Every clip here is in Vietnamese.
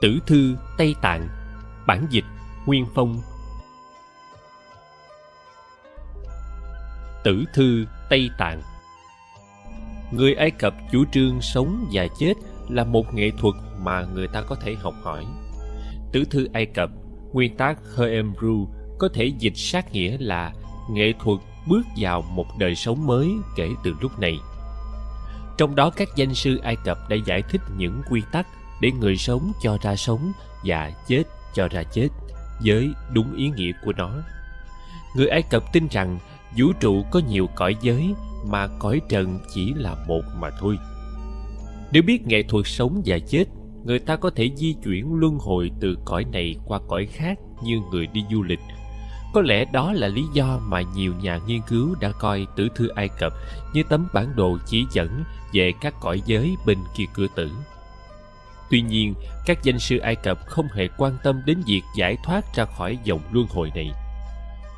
Tử thư Tây Tạng Bản dịch Nguyên Phong Tử thư Tây Tạng Người Ai Cập chủ trương sống và chết là một nghệ thuật mà người ta có thể học hỏi. Tử thư Ai Cập, nguyên tác Heremru có thể dịch sát nghĩa là nghệ thuật bước vào một đời sống mới kể từ lúc này. Trong đó các danh sư Ai Cập đã giải thích những quy tắc để người sống cho ra sống và chết cho ra chết với đúng ý nghĩa của nó. Người Ai Cập tin rằng vũ trụ có nhiều cõi giới mà cõi trần chỉ là một mà thôi. Nếu biết nghệ thuật sống và chết, người ta có thể di chuyển luân hồi từ cõi này qua cõi khác như người đi du lịch. Có lẽ đó là lý do mà nhiều nhà nghiên cứu đã coi tử thư Ai Cập như tấm bản đồ chỉ dẫn về các cõi giới bên kia cửa tử. Tuy nhiên, các danh sư Ai Cập không hề quan tâm đến việc giải thoát ra khỏi dòng luân hồi này.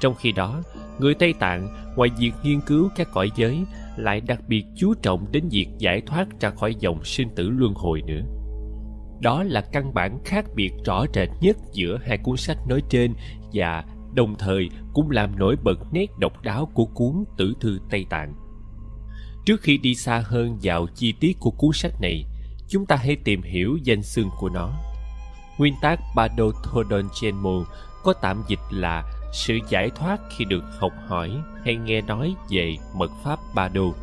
Trong khi đó, người Tây Tạng ngoài việc nghiên cứu các cõi giới lại đặc biệt chú trọng đến việc giải thoát ra khỏi dòng sinh tử luân hồi nữa. Đó là căn bản khác biệt rõ rệt nhất giữa hai cuốn sách nói trên và đồng thời cũng làm nổi bật nét độc đáo của cuốn Tử thư Tây Tạng. Trước khi đi xa hơn vào chi tiết của cuốn sách này, chúng ta hãy tìm hiểu danh xưng của nó. Nguyên tác Badothodon Chenmu có tạm dịch là sự giải thoát khi được học hỏi hay nghe nói về mật pháp Ba Đô.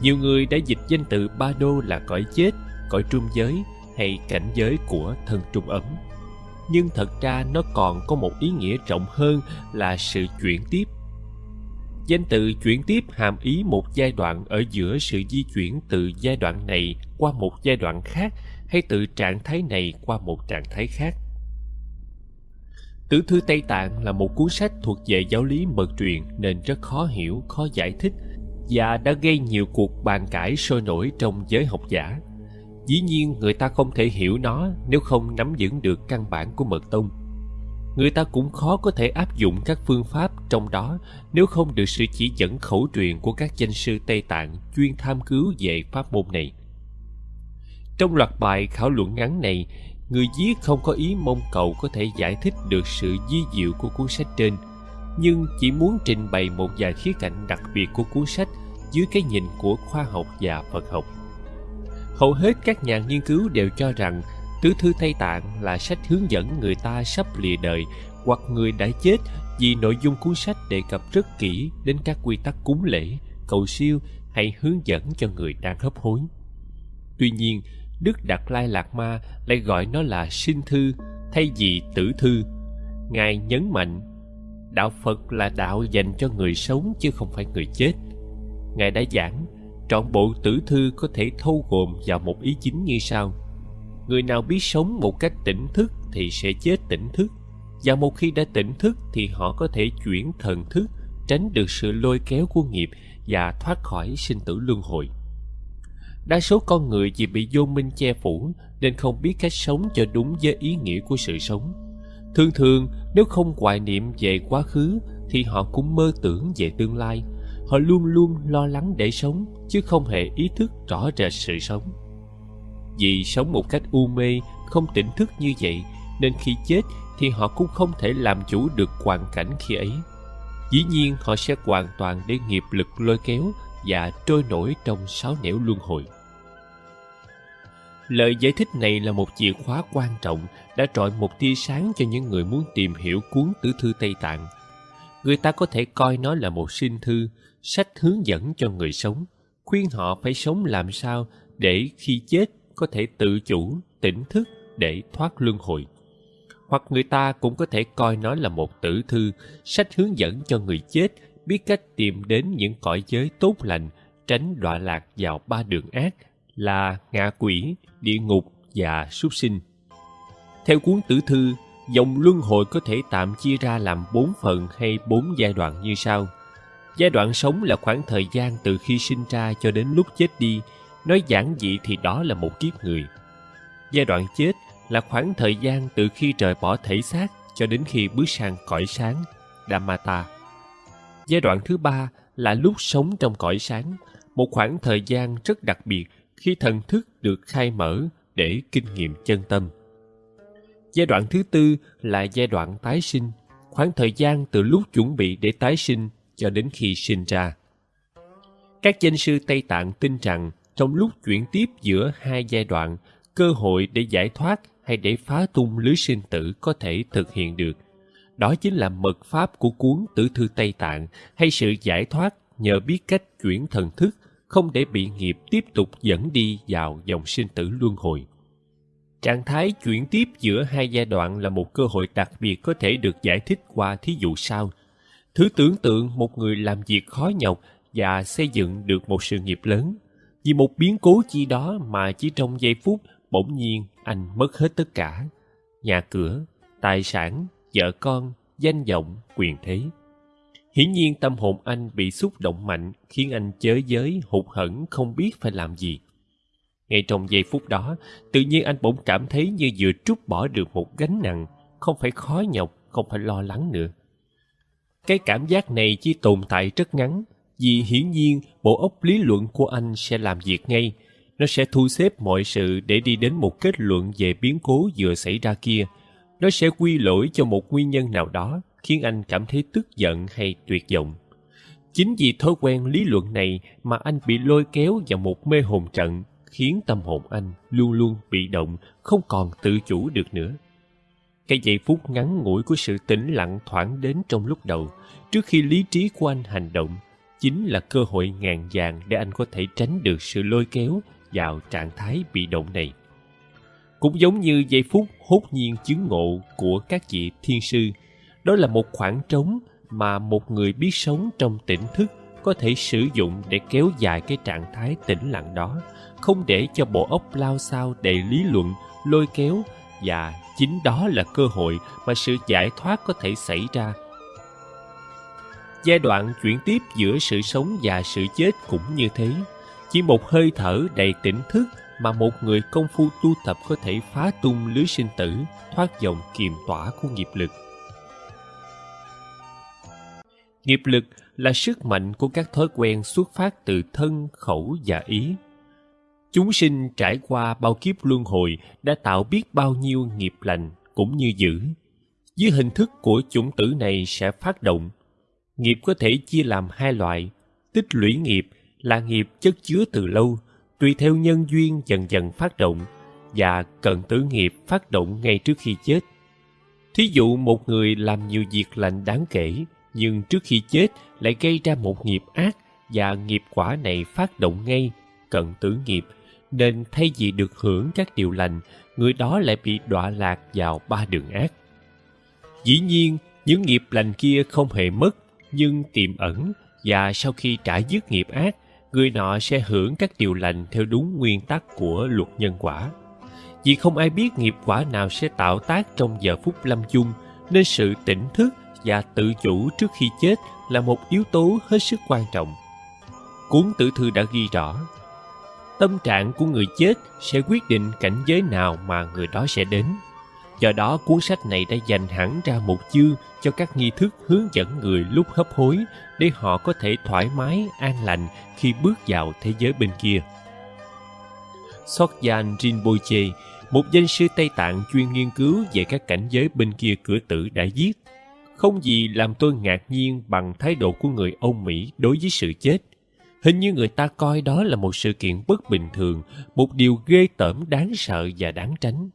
Nhiều người đã dịch danh từ Ba Đô là cõi chết, cõi trung giới hay cảnh giới của thân trung ấm. Nhưng thật ra nó còn có một ý nghĩa rộng hơn là sự chuyển tiếp. Danh từ chuyển tiếp hàm ý một giai đoạn ở giữa sự di chuyển từ giai đoạn này qua một giai đoạn khác hay từ trạng thái này qua một trạng thái khác Tử thư Tây Tạng là một cuốn sách thuộc về giáo lý mật truyền nên rất khó hiểu, khó giải thích và đã gây nhiều cuộc bàn cãi sôi nổi trong giới học giả. Dĩ nhiên người ta không thể hiểu nó nếu không nắm vững được căn bản của mật tông. Người ta cũng khó có thể áp dụng các phương pháp trong đó nếu không được sự chỉ dẫn khẩu truyền của các danh sư Tây Tạng chuyên tham cứu về pháp môn này. Trong loạt bài khảo luận ngắn này, người viết không có ý mong cầu có thể giải thích được sự di diệu của cuốn sách trên nhưng chỉ muốn trình bày một vài khía cạnh đặc biệt của cuốn sách dưới cái nhìn của khoa học và phật học hầu hết các nhà nghiên cứu đều cho rằng tứ thư tây tạng là sách hướng dẫn người ta sắp lìa đời hoặc người đã chết vì nội dung cuốn sách đề cập rất kỹ đến các quy tắc cúng lễ cầu siêu hay hướng dẫn cho người đang hấp hối tuy nhiên Đức Đạt Lai Lạt Ma lại gọi nó là sinh thư thay vì tử thư. Ngài nhấn mạnh, đạo Phật là đạo dành cho người sống chứ không phải người chết. Ngài đã giảng, trọn bộ tử thư có thể thâu gồm vào một ý chính như sau. Người nào biết sống một cách tỉnh thức thì sẽ chết tỉnh thức. Và một khi đã tỉnh thức thì họ có thể chuyển thần thức, tránh được sự lôi kéo của nghiệp và thoát khỏi sinh tử luân hồi. Đa số con người vì bị vô minh che phủ nên không biết cách sống cho đúng với ý nghĩa của sự sống. Thường thường, nếu không hoài niệm về quá khứ thì họ cũng mơ tưởng về tương lai. Họ luôn luôn lo lắng để sống chứ không hề ý thức rõ rệt sự sống. Vì sống một cách u mê, không tỉnh thức như vậy nên khi chết thì họ cũng không thể làm chủ được hoàn cảnh khi ấy. Dĩ nhiên họ sẽ hoàn toàn để nghiệp lực lôi kéo và trôi nổi trong sáu nẻo luân hồi. Lời giải thích này là một chìa khóa quan trọng đã trọi một tia sáng cho những người muốn tìm hiểu cuốn tử thư Tây Tạng. Người ta có thể coi nó là một sinh thư, sách hướng dẫn cho người sống, khuyên họ phải sống làm sao để khi chết có thể tự chủ, tỉnh thức để thoát luân hồi. Hoặc người ta cũng có thể coi nó là một tử thư, sách hướng dẫn cho người chết biết cách tìm đến những cõi giới tốt lành, tránh đọa lạc vào ba đường ác là ngạ quỷ, địa ngục và súc sinh. Theo cuốn tử thư, dòng luân hồi có thể tạm chia ra làm bốn phần hay bốn giai đoạn như sau. Giai đoạn sống là khoảng thời gian từ khi sinh ra cho đến lúc chết đi, nói giản dị thì đó là một kiếp người. Giai đoạn chết là khoảng thời gian từ khi trời bỏ thể xác cho đến khi bước sang cõi sáng, Dhammata. Giai đoạn thứ ba là lúc sống trong cõi sáng, một khoảng thời gian rất đặc biệt khi thần thức được khai mở để kinh nghiệm chân tâm Giai đoạn thứ tư là giai đoạn tái sinh, khoảng thời gian từ lúc chuẩn bị để tái sinh cho đến khi sinh ra. Các danh sư Tây Tạng tin rằng trong lúc chuyển tiếp giữa hai giai đoạn, cơ hội để giải thoát hay để phá tung lưới sinh tử có thể thực hiện được. Đó chính là mật pháp của cuốn Tử thư Tây Tạng hay sự giải thoát nhờ biết cách chuyển thần thức không để bị nghiệp tiếp tục dẫn đi vào dòng sinh tử luân hồi. Trạng thái chuyển tiếp giữa hai giai đoạn là một cơ hội đặc biệt có thể được giải thích qua thí dụ sau. Thứ tưởng tượng một người làm việc khó nhọc và xây dựng được một sự nghiệp lớn. Vì một biến cố chi đó mà chỉ trong giây phút bỗng nhiên anh mất hết tất cả. Nhà cửa, tài sản, vợ con, danh vọng, quyền thế. Hiển nhiên tâm hồn anh bị xúc động mạnh khiến anh chới giới, hụt hẫng không biết phải làm gì. Ngay trong giây phút đó, tự nhiên anh bỗng cảm thấy như vừa trút bỏ được một gánh nặng, không phải khó nhọc, không phải lo lắng nữa. Cái cảm giác này chỉ tồn tại rất ngắn, vì hiển nhiên bộ óc lý luận của anh sẽ làm việc ngay. Nó sẽ thu xếp mọi sự để đi đến một kết luận về biến cố vừa xảy ra kia. Nó sẽ quy lỗi cho một nguyên nhân nào đó, khiến anh cảm thấy tức giận hay tuyệt vọng. Chính vì thói quen lý luận này mà anh bị lôi kéo vào một mê hồn trận khiến tâm hồn anh luôn luôn bị động, không còn tự chủ được nữa. Cái giây phút ngắn ngủi của sự tĩnh lặng thoảng đến trong lúc đầu, trước khi lý trí của anh hành động, chính là cơ hội ngàn vàng để anh có thể tránh được sự lôi kéo vào trạng thái bị động này. Cũng giống như giây phút hốt nhiên chứng ngộ của các vị thiên sư, đó là một khoảng trống mà một người biết sống trong tỉnh thức có thể sử dụng để kéo dài cái trạng thái tĩnh lặng đó không để cho bộ óc lao sao đầy lý luận lôi kéo và chính đó là cơ hội mà sự giải thoát có thể xảy ra giai đoạn chuyển tiếp giữa sự sống và sự chết cũng như thế chỉ một hơi thở đầy tỉnh thức mà một người công phu tu tập có thể phá tung lưới sinh tử, thoát dòng kiềm tỏa của nghiệp lực nghiệp lực là sức mạnh của các thói quen xuất phát từ thân, khẩu và ý Chúng sinh trải qua bao kiếp luân hồi đã tạo biết bao nhiêu nghiệp lành cũng như dữ. Dưới hình thức của chủng tử này sẽ phát động. Nghiệp có thể chia làm hai loại. Tích lũy nghiệp là nghiệp chất chứa từ lâu, tùy theo nhân duyên dần dần phát động, và cận tử nghiệp phát động ngay trước khi chết. Thí dụ một người làm nhiều việc lành đáng kể, nhưng trước khi chết lại gây ra một nghiệp ác và nghiệp quả này phát động ngay, cận tử nghiệp nên thay vì được hưởng các điều lành, người đó lại bị đọa lạc vào ba đường ác. Dĩ nhiên, những nghiệp lành kia không hề mất, nhưng tiềm ẩn và sau khi trả dứt nghiệp ác, người nọ sẽ hưởng các điều lành theo đúng nguyên tắc của luật nhân quả. Vì không ai biết nghiệp quả nào sẽ tạo tác trong giờ phút lâm chung, nên sự tỉnh thức và tự chủ trước khi chết là một yếu tố hết sức quan trọng. Cuốn tử thư đã ghi rõ, tâm trạng của người chết sẽ quyết định cảnh giới nào mà người đó sẽ đến do đó cuốn sách này đã dành hẳn ra một chương cho các nghi thức hướng dẫn người lúc hấp hối để họ có thể thoải mái an lành khi bước vào thế giới bên kia Sokyan Rinpoche, một danh sư Tây Tạng chuyên nghiên cứu về các cảnh giới bên kia cửa tử đã viết Không gì làm tôi ngạc nhiên bằng thái độ của người Âu Mỹ đối với sự chết – Hình như người ta coi đó là một sự kiện bất bình thường, một điều ghê tởm đáng sợ và đáng tránh.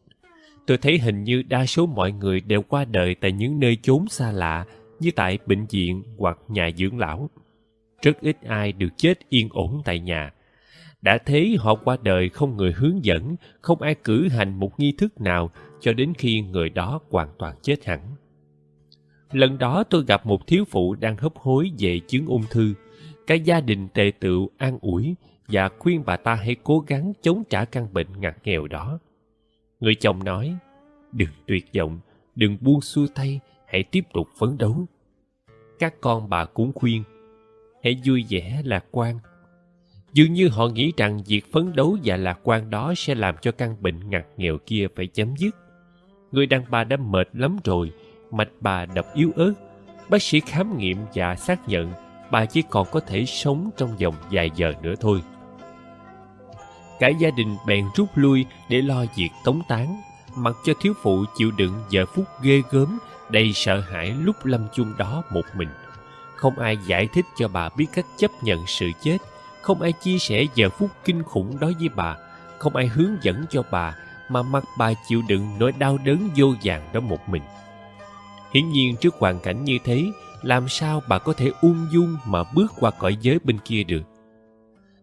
Tôi thấy hình như đa số mọi người đều qua đời tại những nơi chốn xa lạ, như tại bệnh viện hoặc nhà dưỡng lão. Rất ít ai được chết yên ổn tại nhà. Đã thế họ qua đời không người hướng dẫn, không ai cử hành một nghi thức nào cho đến khi người đó hoàn toàn chết hẳn. Lần đó tôi gặp một thiếu phụ đang hấp hối về chứng ung thư cả gia đình tề tựu an ủi và khuyên bà ta hãy cố gắng chống trả căn bệnh ngặt nghèo đó. Người chồng nói, đừng tuyệt vọng, đừng buông xuôi tay, hãy tiếp tục phấn đấu. Các con bà cũng khuyên, hãy vui vẻ lạc quan. Dường như họ nghĩ rằng việc phấn đấu và lạc quan đó sẽ làm cho căn bệnh ngặt nghèo kia phải chấm dứt. Người đàn bà đã mệt lắm rồi, mạch bà đập yếu ớt. Bác sĩ khám nghiệm và xác nhận bà chỉ còn có thể sống trong vòng vài giờ nữa thôi. Cả gia đình bèn rút lui để lo việc tống tán. mặc cho thiếu phụ chịu đựng giờ phút ghê gớm, đầy sợ hãi lúc lâm chung đó một mình. Không ai giải thích cho bà biết cách chấp nhận sự chết, không ai chia sẻ giờ phút kinh khủng đó với bà, không ai hướng dẫn cho bà, mà mặc bà chịu đựng nỗi đau đớn vô vàn đó một mình. Hiển nhiên trước hoàn cảnh như thế, làm sao bà có thể ung dung mà bước qua cõi giới bên kia được?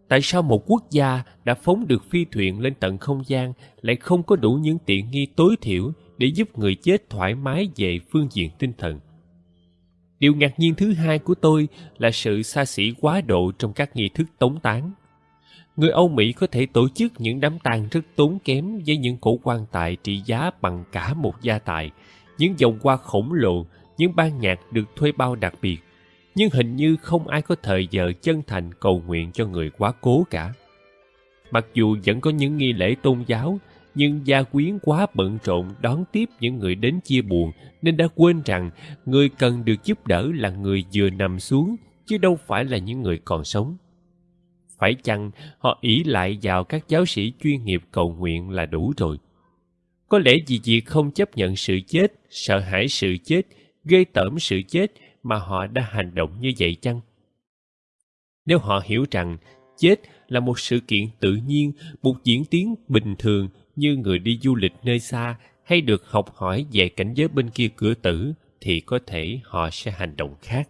Tại sao một quốc gia đã phóng được phi thuyền lên tận không gian lại không có đủ những tiện nghi tối thiểu để giúp người chết thoải mái về phương diện tinh thần? Điều ngạc nhiên thứ hai của tôi là sự xa xỉ quá độ trong các nghi thức tống táng người âu mỹ có thể tổ chức những đám tang rất tốn kém với những cổ quan tài trị giá bằng cả một gia tài, những vòng hoa khổng lồ, những ban nhạc được thuê bao đặc biệt nhưng hình như không ai có thời giờ chân thành cầu nguyện cho người quá cố cả. Mặc dù vẫn có những nghi lễ tôn giáo, nhưng gia quyến quá bận rộn đón tiếp những người đến chia buồn, nên đã quên rằng người cần được giúp đỡ là người vừa nằm xuống, chứ đâu phải là những người còn sống. Phải chăng họ ỷ lại vào các giáo sĩ chuyên nghiệp cầu nguyện là đủ rồi? Có lẽ vì việc không chấp nhận sự chết, sợ hãi sự chết, ghê tởm sự chết mà họ đã hành động như vậy chăng? Nếu họ hiểu rằng chết là một sự kiện tự nhiên, một diễn tiến bình thường như người đi du lịch nơi xa hay được học hỏi về cảnh giới bên kia cửa tử, thì có thể họ sẽ hành động khác.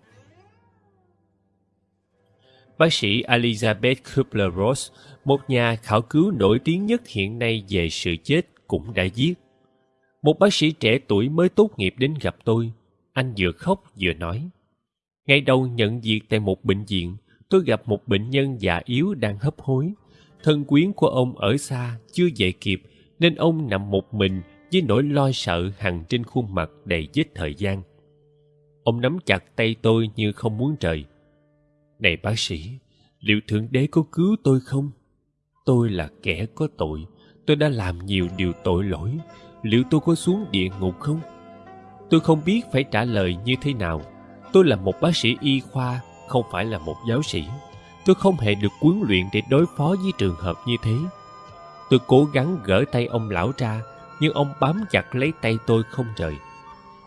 Bác sĩ elizabeth kubler-ross, một nhà khảo cứu nổi tiếng nhất hiện nay về sự chết, cũng đã viết, một bác sĩ trẻ tuổi mới tốt nghiệp đến gặp tôi anh vừa khóc vừa nói, ngày đầu nhận việc tại một bệnh viện, tôi gặp một bệnh nhân già yếu đang hấp hối. Thân quyến của ông ở xa chưa về kịp, nên ông nằm một mình với nỗi lo sợ hằn trên khuôn mặt đầy vết thời gian. Ông nắm chặt tay tôi như không muốn rời. Này bác sĩ, liệu thượng đế có cứu tôi không? Tôi là kẻ có tội, tôi đã làm nhiều điều tội lỗi, liệu tôi có xuống địa ngục không? Tôi không biết phải trả lời như thế nào. Tôi là một bác sĩ y khoa, không phải là một giáo sĩ. Tôi không hề được huấn luyện để đối phó với trường hợp như thế. Tôi cố gắng gỡ tay ông lão ra, nhưng ông bám chặt lấy tay tôi không rời.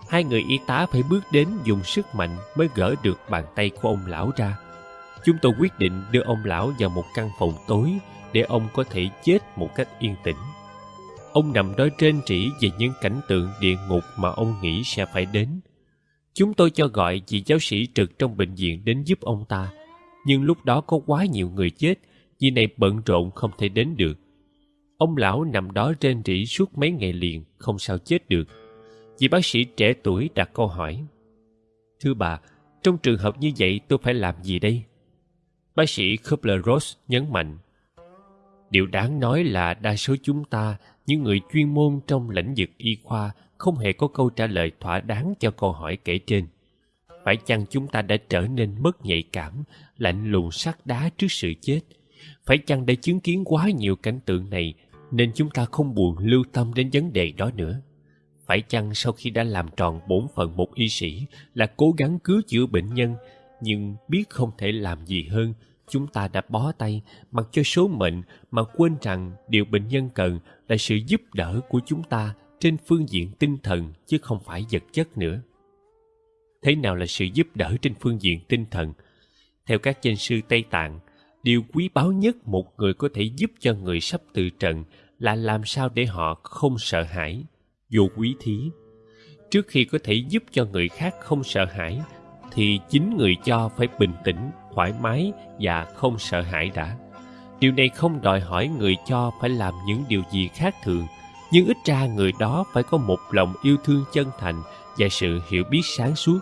Hai người y tá phải bước đến dùng sức mạnh mới gỡ được bàn tay của ông lão ra. Chúng tôi quyết định đưa ông lão vào một căn phòng tối để ông có thể chết một cách yên tĩnh ông nằm đó trên trĩ về những cảnh tượng địa ngục mà ông nghĩ sẽ phải đến. Chúng tôi cho gọi vị giáo sĩ trực trong bệnh viện đến giúp ông ta. Nhưng lúc đó có quá nhiều người chết, vì này bận rộn không thể đến được. Ông lão nằm đó trên rỉ suốt mấy ngày liền, không sao chết được. Vị bác sĩ trẻ tuổi đặt câu hỏi, thưa bà, trong trường hợp như vậy tôi phải làm gì đây? Bác sĩ kubler ross nhấn mạnh, điều đáng nói là đa số chúng ta những người chuyên môn trong lĩnh vực y khoa không hề có câu trả lời thỏa đáng cho câu hỏi kể trên. Phải chăng chúng ta đã trở nên mất nhạy cảm, lạnh lùng sắt đá trước sự chết? Phải chăng đã chứng kiến quá nhiều cảnh tượng này nên chúng ta không buồn lưu tâm đến vấn đề đó nữa? Phải chăng sau khi đã làm tròn bổn phận một y sĩ là cố gắng cứu chữa bệnh nhân, nhưng biết không thể làm gì hơn chúng ta đã bó tay mặc cho số mệnh mà quên rằng điều bệnh nhân cần là sự giúp đỡ của chúng ta trên phương diện tinh thần chứ không phải vật chất nữa. Thế nào là sự giúp đỡ trên phương diện tinh thần? Theo các danh sư tây tạng, điều quý báu nhất một người có thể giúp cho người sắp từ trần là làm sao để họ không sợ hãi. Vô quý thí, trước khi có thể giúp cho người khác không sợ hãi thì chính người cho phải bình tĩnh thoải mái và không sợ hãi đã. Điều này không đòi hỏi người cho phải làm những điều gì khác thường, nhưng ít ra người đó phải có một lòng yêu thương chân thành và sự hiểu biết sáng suốt.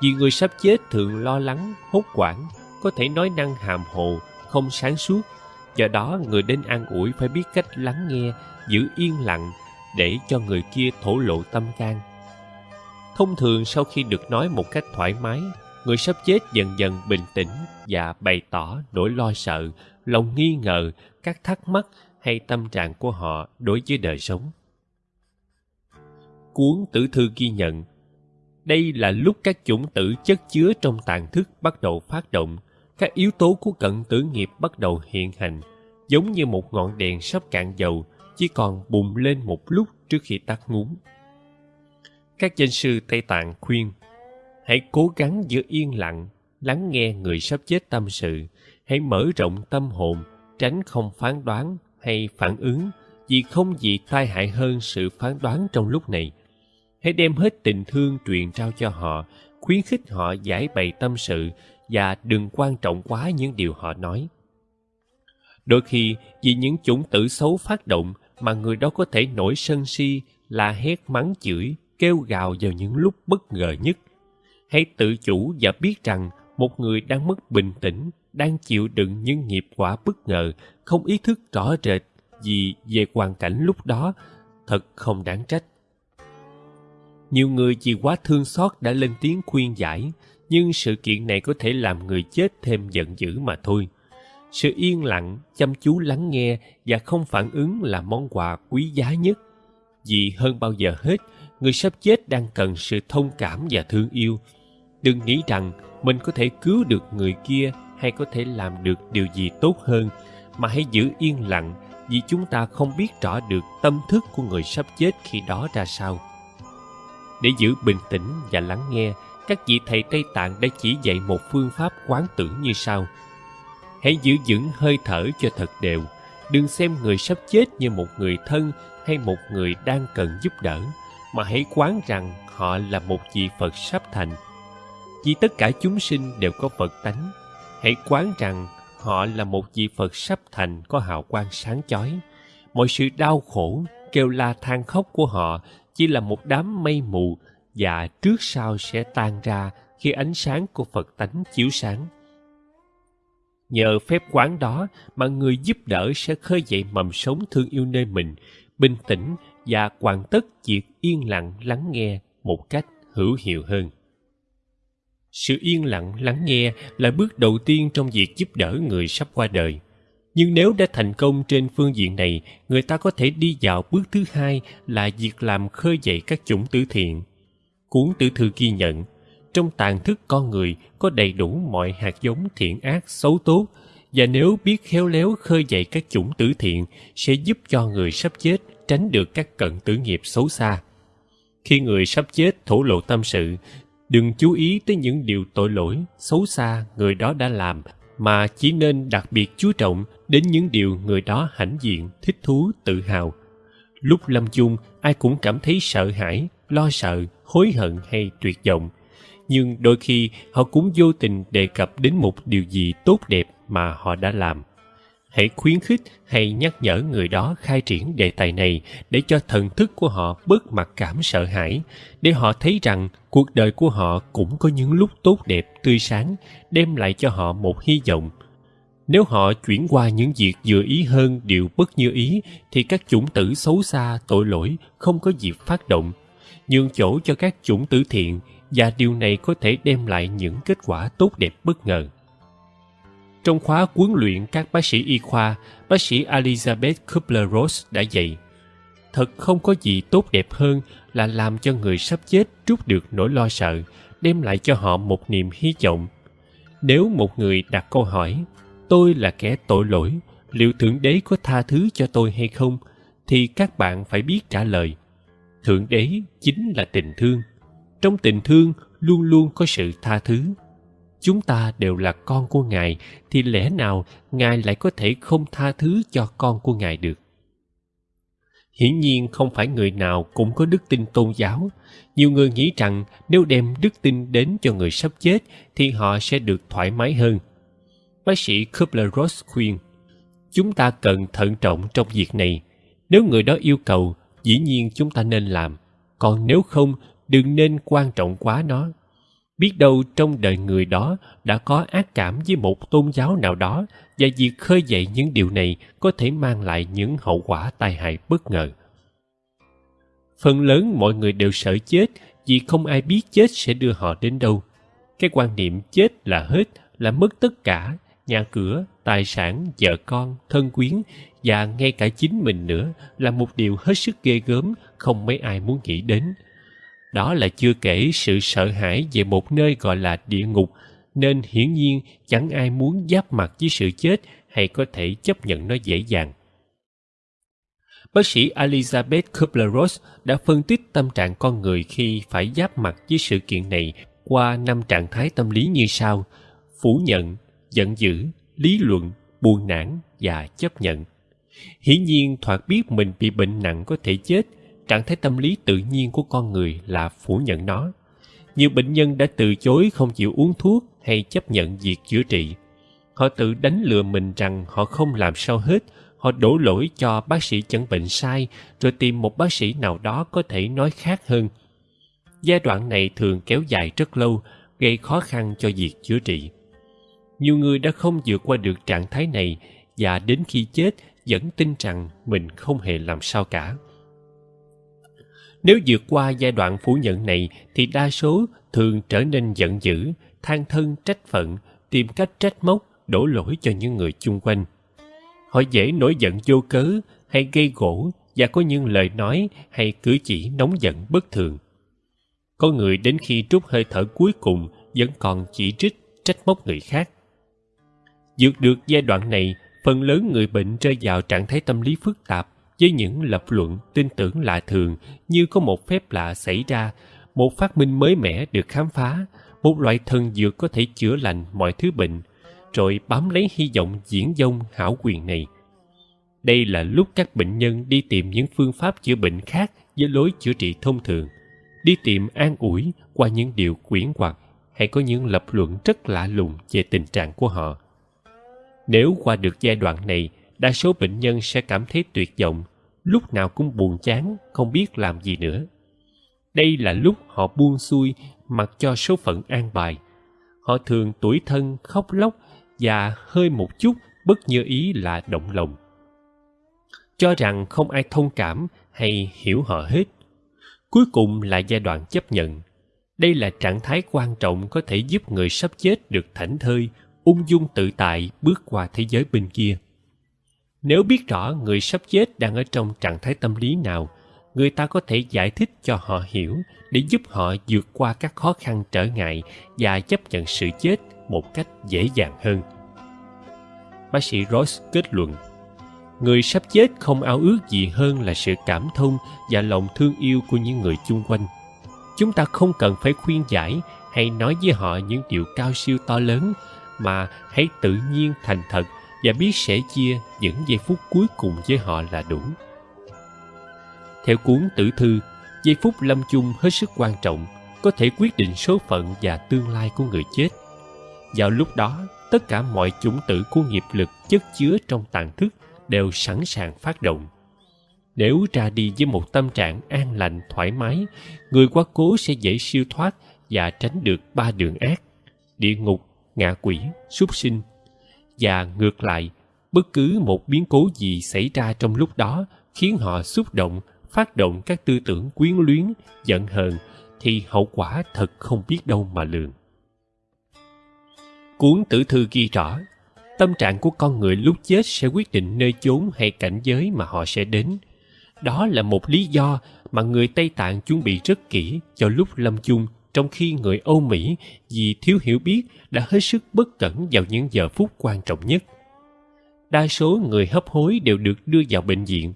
Vì người sắp chết thường lo lắng, hốt hoảng, có thể nói năng hàm hồ, không sáng suốt. Do đó, người đến an ủi phải biết cách lắng nghe, giữ yên lặng để cho người kia thổ lộ tâm can. Thông thường sau khi được nói một cách thoải mái người sắp chết dần dần bình tĩnh và bày tỏ nỗi lo sợ lòng nghi ngờ các thắc mắc hay tâm trạng của họ đối với đời sống cuốn tử thư ghi nhận đây là lúc các chủng tử chất chứa trong tàn thức bắt đầu phát động các yếu tố của cận tử nghiệp bắt đầu hiện hành giống như một ngọn đèn sắp cạn dầu chỉ còn bùng lên một lúc trước khi tắt ngúm. Các danh sư Tây Tạng khuyên, hãy cố gắng giữ yên lặng, lắng nghe người sắp chết tâm sự, hãy mở rộng tâm hồn, tránh không phán đoán hay phản ứng, vì không gì tai hại hơn sự phán đoán trong lúc này. Hãy đem hết tình thương truyền trao cho họ, khuyến khích họ giải bày tâm sự và đừng quan trọng quá những điều họ nói. Đôi khi, vì những chủng tử xấu phát động mà người đó có thể nổi sân si, la hét mắng chửi, kêu gào vào những lúc bất ngờ nhất. Hãy tự chủ và biết rằng một người đang mất bình tĩnh, đang chịu đựng những nghiệp quả bất ngờ, không ý thức rõ rệt gì về hoàn cảnh lúc đó, thật không đáng trách. Nhiều người vì quá thương xót đã lên tiếng khuyên giải, nhưng sự kiện này có thể làm người chết thêm giận dữ mà thôi. Sự yên lặng, chăm chú lắng nghe và không phản ứng là món quà quý giá nhất. Vì hơn bao giờ hết, người sắp chết đang cần sự thông cảm và thương yêu. Đừng nghĩ rằng mình có thể cứu được người kia hay có thể làm được điều gì tốt hơn, mà hãy giữ yên lặng vì chúng ta không biết rõ được tâm thức của người sắp chết khi đó ra sao. Để giữ bình tĩnh và lắng nghe, các vị thầy Tây Tạng đã chỉ dạy một phương pháp quán tưởng như sau. Hãy giữ vững hơi thở cho thật đều. Đừng xem người sắp chết như một người thân hay một người đang cần giúp đỡ, mà hãy quán rằng họ là một vị Phật sắp thành. Vì tất cả chúng sinh đều có Phật tánh. Hãy quán rằng họ là một vị Phật sắp thành có hào quang sáng chói. Mọi sự đau khổ, kêu la than khóc của họ chỉ là một đám mây mù và trước sau sẽ tan ra khi ánh sáng của Phật tánh chiếu sáng. Nhờ phép quán đó mà người giúp đỡ sẽ khơi dậy mầm sống thương yêu nơi mình, bình tĩnh và hoàn tất việc yên lặng lắng nghe một cách hữu hiệu hơn. Sự yên lặng lắng nghe là bước đầu tiên trong việc giúp đỡ người sắp qua đời. Nhưng nếu đã thành công trên phương diện này, người ta có thể đi vào bước thứ hai là việc làm khơi dậy các chủng tử thiện. Cuốn tử thư ghi nhận, trong tàn thức con người có đầy đủ mọi hạt giống thiện ác xấu tốt và nếu biết khéo léo khơi dậy các chủng tử thiện sẽ giúp cho người sắp chết tránh được các cận tử nghiệp xấu xa. Khi người sắp chết thổ lộ tâm sự, đừng chú ý tới những điều tội lỗi, xấu xa người đó đã làm mà chỉ nên đặc biệt chú trọng đến những điều người đó hãnh diện, thích thú, tự hào. Lúc lâm chung, ai cũng cảm thấy sợ hãi, lo sợ, hối hận hay tuyệt vọng. Nhưng đôi khi họ cũng vô tình đề cập đến một điều gì tốt đẹp mà họ đã làm. Hãy khuyến khích hay nhắc nhở người đó khai triển đề tài này để cho thần thức của họ bớt mặc cảm sợ hãi, để họ thấy rằng cuộc đời của họ cũng có những lúc tốt đẹp, tươi sáng, đem lại cho họ một hy vọng. Nếu họ chuyển qua những việc vừa ý hơn điều bất như ý, thì các chủng tử xấu xa, tội lỗi không có dịp phát động. Nhường chỗ cho các chủng tử thiện và điều này có thể đem lại những kết quả tốt đẹp bất ngờ. Trong khóa huấn luyện các bác sĩ y khoa, bác sĩ Elizabeth Kubler-Ross đã dạy Thật không có gì tốt đẹp hơn là làm cho người sắp chết trút được nỗi lo sợ, đem lại cho họ một niềm hy vọng. Nếu một người đặt câu hỏi, tôi là kẻ tội lỗi, liệu Thượng Đế có tha thứ cho tôi hay không? Thì các bạn phải biết trả lời. Thượng Đế chính là tình thương. Trong tình thương luôn luôn có sự tha thứ chúng ta đều là con của ngài, thì lẽ nào ngài lại có thể không tha thứ cho con của ngài được? Hiển nhiên không phải người nào cũng có đức tin tôn giáo. Nhiều người nghĩ rằng nếu đem đức tin đến cho người sắp chết, thì họ sẽ được thoải mái hơn. Bác sĩ kubler-ross khuyên, chúng ta cần thận trọng trong việc này. Nếu người đó yêu cầu, dĩ nhiên chúng ta nên làm. Còn nếu không, đừng nên quan trọng quá nó biết đâu trong đời người đó đã có ác cảm với một tôn giáo nào đó và việc khơi dậy những điều này có thể mang lại những hậu quả tai hại bất ngờ. Phần lớn mọi người đều sợ chết vì không ai biết chết sẽ đưa họ đến đâu. Cái quan niệm chết là hết, là mất tất cả, nhà cửa, tài sản, vợ con, thân quyến và ngay cả chính mình nữa là một điều hết sức ghê gớm không mấy ai muốn nghĩ đến đó là chưa kể sự sợ hãi về một nơi gọi là địa ngục, nên hiển nhiên chẳng ai muốn giáp mặt với sự chết hay có thể chấp nhận nó dễ dàng. bác sĩ Elizabeth Kubler-Ross đã phân tích tâm trạng con người khi phải giáp mặt với sự kiện này qua năm trạng thái tâm lý như sau: phủ nhận, giận dữ, lý luận, buồn nản và chấp nhận. Hiển nhiên thoạt biết mình bị bệnh nặng có thể chết, trạng thái tâm lý tự nhiên của con người là phủ nhận nó. Nhiều bệnh nhân đã từ chối không chịu uống thuốc hay chấp nhận việc chữa trị. Họ tự đánh lừa mình rằng họ không làm sao hết, họ đổ lỗi cho bác sĩ chẩn bệnh sai rồi tìm một bác sĩ nào đó có thể nói khác hơn. Giai đoạn này thường kéo dài rất lâu, gây khó khăn cho việc chữa trị. Nhiều người đã không vượt qua được trạng thái này và đến khi chết vẫn tin rằng mình không hề làm sao cả. Nếu vượt qua giai đoạn phủ nhận này thì đa số thường trở nên giận dữ, than thân trách phận, tìm cách trách móc, đổ lỗi cho những người chung quanh. Họ dễ nổi giận vô cớ hay gây gỗ và có những lời nói hay cử chỉ nóng giận bất thường. Có người đến khi trút hơi thở cuối cùng vẫn còn chỉ trích, trách móc người khác. Vượt được giai đoạn này, phần lớn người bệnh rơi vào trạng thái tâm lý phức tạp với những lập luận tin tưởng lạ thường như có một phép lạ xảy ra, một phát minh mới mẻ được khám phá, một loại thần dược có thể chữa lành mọi thứ bệnh, rồi bám lấy hy vọng diễn dông hảo quyền này. Đây là lúc các bệnh nhân đi tìm những phương pháp chữa bệnh khác với lối chữa trị thông thường, đi tìm an ủi qua những điều quyển hoặc hay có những lập luận rất lạ lùng về tình trạng của họ. Nếu qua được giai đoạn này, đa số bệnh nhân sẽ cảm thấy tuyệt vọng, lúc nào cũng buồn chán, không biết làm gì nữa. Đây là lúc họ buông xuôi mặc cho số phận an bài. Họ thường tuổi thân, khóc lóc và hơi một chút bất như ý là động lòng. Cho rằng không ai thông cảm hay hiểu họ hết. Cuối cùng là giai đoạn chấp nhận. Đây là trạng thái quan trọng có thể giúp người sắp chết được thảnh thơi, ung dung tự tại bước qua thế giới bên kia. Nếu biết rõ người sắp chết đang ở trong trạng thái tâm lý nào, người ta có thể giải thích cho họ hiểu để giúp họ vượt qua các khó khăn trở ngại và chấp nhận sự chết một cách dễ dàng hơn. Bác sĩ Ross kết luận, người sắp chết không ao ước gì hơn là sự cảm thông và lòng thương yêu của những người chung quanh. Chúng ta không cần phải khuyên giải hay nói với họ những điều cao siêu to lớn mà hãy tự nhiên thành thật và biết sẻ chia những giây phút cuối cùng với họ là đủ. Theo cuốn tử thư, giây phút lâm chung hết sức quan trọng, có thể quyết định số phận và tương lai của người chết. Vào lúc đó, tất cả mọi chủng tử của nghiệp lực chất chứa trong tàn thức đều sẵn sàng phát động. Nếu ra đi với một tâm trạng an lành, thoải mái, người quá cố sẽ dễ siêu thoát và tránh được ba đường ác, địa ngục, ngạ quỷ, súc sinh. Và ngược lại, bất cứ một biến cố gì xảy ra trong lúc đó khiến họ xúc động, phát động các tư tưởng quyến luyến, giận hờn, thì hậu quả thật không biết đâu mà lường. Cuốn tử thư ghi rõ, tâm trạng của con người lúc chết sẽ quyết định nơi chốn hay cảnh giới mà họ sẽ đến. Đó là một lý do mà người Tây Tạng chuẩn bị rất kỹ cho lúc lâm chung trong khi người Âu Mỹ vì thiếu hiểu biết đã hết sức bất cẩn vào những giờ phút quan trọng nhất. Đa số người hấp hối đều được đưa vào bệnh viện.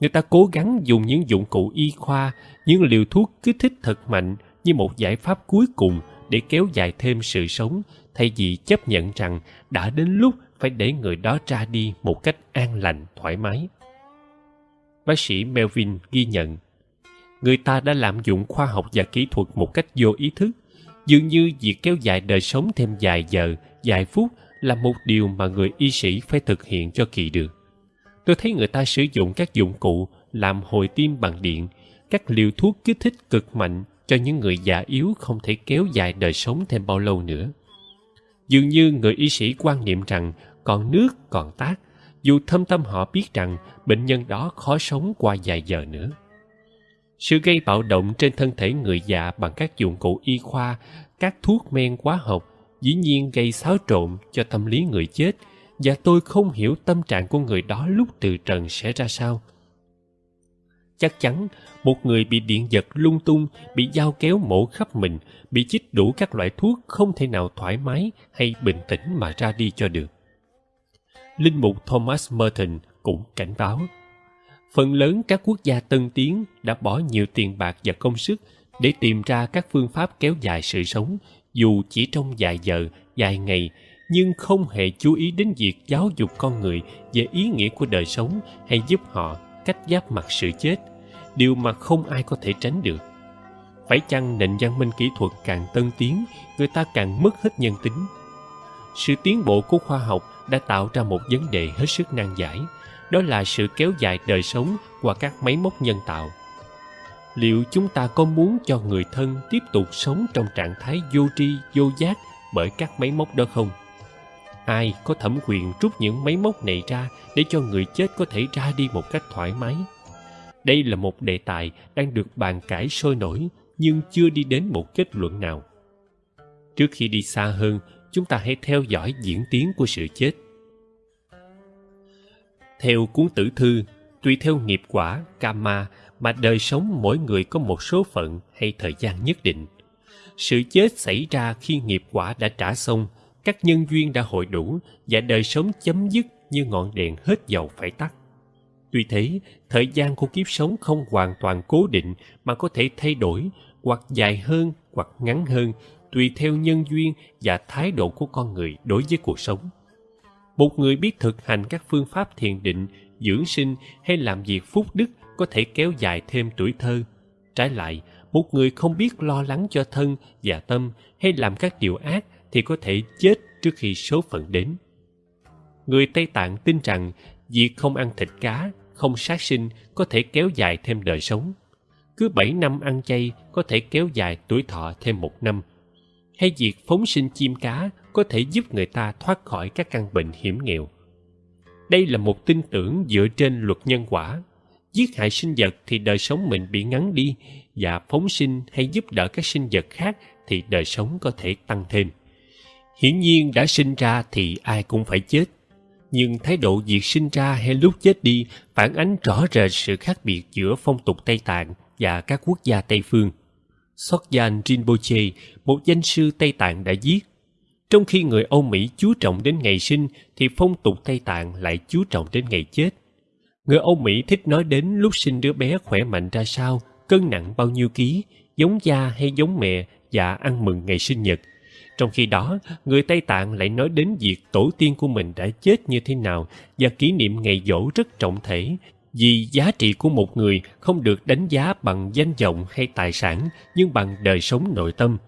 Người ta cố gắng dùng những dụng cụ y khoa, những liều thuốc kích thích thật mạnh như một giải pháp cuối cùng để kéo dài thêm sự sống thay vì chấp nhận rằng đã đến lúc phải để người đó ra đi một cách an lành, thoải mái. Bác sĩ Melvin ghi nhận người ta đã lạm dụng khoa học và kỹ thuật một cách vô ý thức. Dường như việc kéo dài đời sống thêm vài giờ, vài phút là một điều mà người y sĩ phải thực hiện cho kỳ được. Tôi thấy người ta sử dụng các dụng cụ làm hồi tim bằng điện, các liều thuốc kích thích cực mạnh cho những người già yếu không thể kéo dài đời sống thêm bao lâu nữa. Dường như người y sĩ quan niệm rằng còn nước, còn tác, dù thâm tâm họ biết rằng bệnh nhân đó khó sống qua vài giờ nữa sự gây bạo động trên thân thể người già bằng các dụng cụ y khoa, các thuốc men hóa học, dĩ nhiên gây xáo trộn cho tâm lý người chết, và tôi không hiểu tâm trạng của người đó lúc từ trần sẽ ra sao. Chắc chắn, một người bị điện giật lung tung, bị dao kéo mổ khắp mình, bị chích đủ các loại thuốc không thể nào thoải mái hay bình tĩnh mà ra đi cho được. Linh mục thomas merton cũng cảnh báo. Phần lớn các quốc gia tân tiến đã bỏ nhiều tiền bạc và công sức để tìm ra các phương pháp kéo dài sự sống, dù chỉ trong vài giờ, vài ngày, nhưng không hề chú ý đến việc giáo dục con người về ý nghĩa của đời sống hay giúp họ cách giáp mặt sự chết, điều mà không ai có thể tránh được. Phải chăng nền văn minh kỹ thuật càng tân tiến, người ta càng mất hết nhân tính? Sự tiến bộ của khoa học đã tạo ra một vấn đề hết sức nan giải, đó là sự kéo dài đời sống qua các máy móc nhân tạo. Liệu chúng ta có muốn cho người thân tiếp tục sống trong trạng thái vô tri, vô giác bởi các máy móc đó không? Ai có thẩm quyền rút những máy móc này ra để cho người chết có thể ra đi một cách thoải mái? Đây là một đề tài đang được bàn cãi sôi nổi nhưng chưa đi đến một kết luận nào. Trước khi đi xa hơn, chúng ta hãy theo dõi diễn tiến của sự chết. Theo cuốn tử thư, tùy theo nghiệp quả, karma mà đời sống mỗi người có một số phận hay thời gian nhất định. Sự chết xảy ra khi nghiệp quả đã trả xong, các nhân duyên đã hội đủ và đời sống chấm dứt như ngọn đèn hết dầu phải tắt. Tuy thế, thời gian của kiếp sống không hoàn toàn cố định mà có thể thay đổi hoặc dài hơn hoặc ngắn hơn tùy theo nhân duyên và thái độ của con người đối với cuộc sống. Một người biết thực hành các phương pháp thiền định, dưỡng sinh hay làm việc phúc đức có thể kéo dài thêm tuổi thơ. Trái lại, một người không biết lo lắng cho thân và tâm hay làm các điều ác thì có thể chết trước khi số phận đến. Người Tây Tạng tin rằng việc không ăn thịt cá, không sát sinh có thể kéo dài thêm đời sống. Cứ 7 năm ăn chay có thể kéo dài tuổi thọ thêm một năm. Hay việc phóng sinh chim cá có thể giúp người ta thoát khỏi các căn bệnh hiểm nghèo. Đây là một tin tưởng dựa trên luật nhân quả. Giết hại sinh vật thì đời sống mình bị ngắn đi và phóng sinh hay giúp đỡ các sinh vật khác thì đời sống có thể tăng thêm. Hiển nhiên đã sinh ra thì ai cũng phải chết. Nhưng thái độ việc sinh ra hay lúc chết đi phản ánh rõ rệt sự khác biệt giữa phong tục Tây Tạng và các quốc gia Tây Phương. Sokyan Rinpoche, một danh sư Tây Tạng đã viết trong khi người Âu Mỹ chú trọng đến ngày sinh thì phong tục Tây Tạng lại chú trọng đến ngày chết. Người Âu Mỹ thích nói đến lúc sinh đứa bé khỏe mạnh ra sao, cân nặng bao nhiêu ký, giống cha hay giống mẹ và ăn mừng ngày sinh nhật. Trong khi đó, người Tây Tạng lại nói đến việc tổ tiên của mình đã chết như thế nào và kỷ niệm ngày dỗ rất trọng thể vì giá trị của một người không được đánh giá bằng danh vọng hay tài sản, nhưng bằng đời sống nội tâm.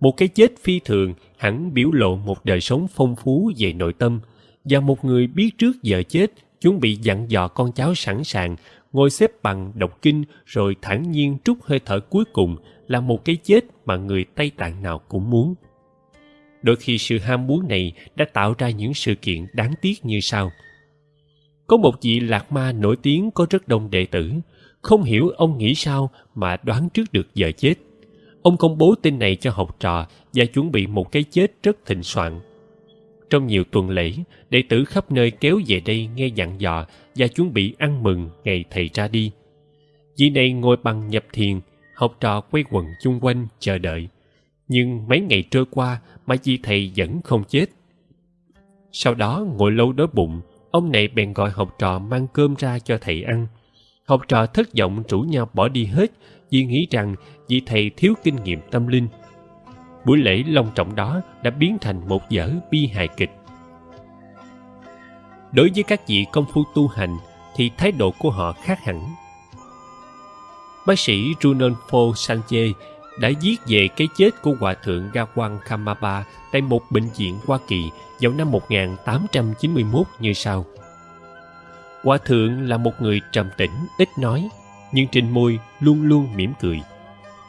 Một cái chết phi thường hẳn biểu lộ một đời sống phong phú về nội tâm. Và một người biết trước giờ chết, chuẩn bị dặn dò con cháu sẵn sàng, ngồi xếp bằng đọc kinh rồi thản nhiên trút hơi thở cuối cùng là một cái chết mà người tây tạng nào cũng muốn. Đôi khi sự ham muốn này đã tạo ra những sự kiện đáng tiếc như sau có một vị lạc ma nổi tiếng có rất đông đệ tử không hiểu ông nghĩ sao mà đoán trước được giờ chết Ông công bố tin này cho học trò và chuẩn bị một cái chết rất thịnh soạn. Trong nhiều tuần lễ, đệ tử khắp nơi kéo về đây nghe dặn dò và chuẩn bị ăn mừng ngày thầy ra đi. Vị này ngồi bằng nhập thiền, học trò quay quần chung quanh chờ đợi. Nhưng mấy ngày trôi qua mà vị thầy vẫn không chết. Sau đó ngồi lâu đói bụng, ông này bèn gọi học trò mang cơm ra cho thầy ăn. Học trò thất vọng rủ nhau bỏ đi hết, vì nghĩ rằng vị thầy thiếu kinh nghiệm tâm linh. Buổi lễ long trọng đó đã biến thành một dở bi hài kịch. Đối với các vị công phu tu hành, thì thái độ của họ khác hẳn. Bác sĩ Runolfo Sanchez đã viết về cái chết của Hòa thượng Gawan Kamapa tại một bệnh viện Hoa Kỳ vào năm 1891 như sau. Hòa thượng là một người trầm tĩnh, ít nói, nhưng trên môi luôn luôn mỉm cười.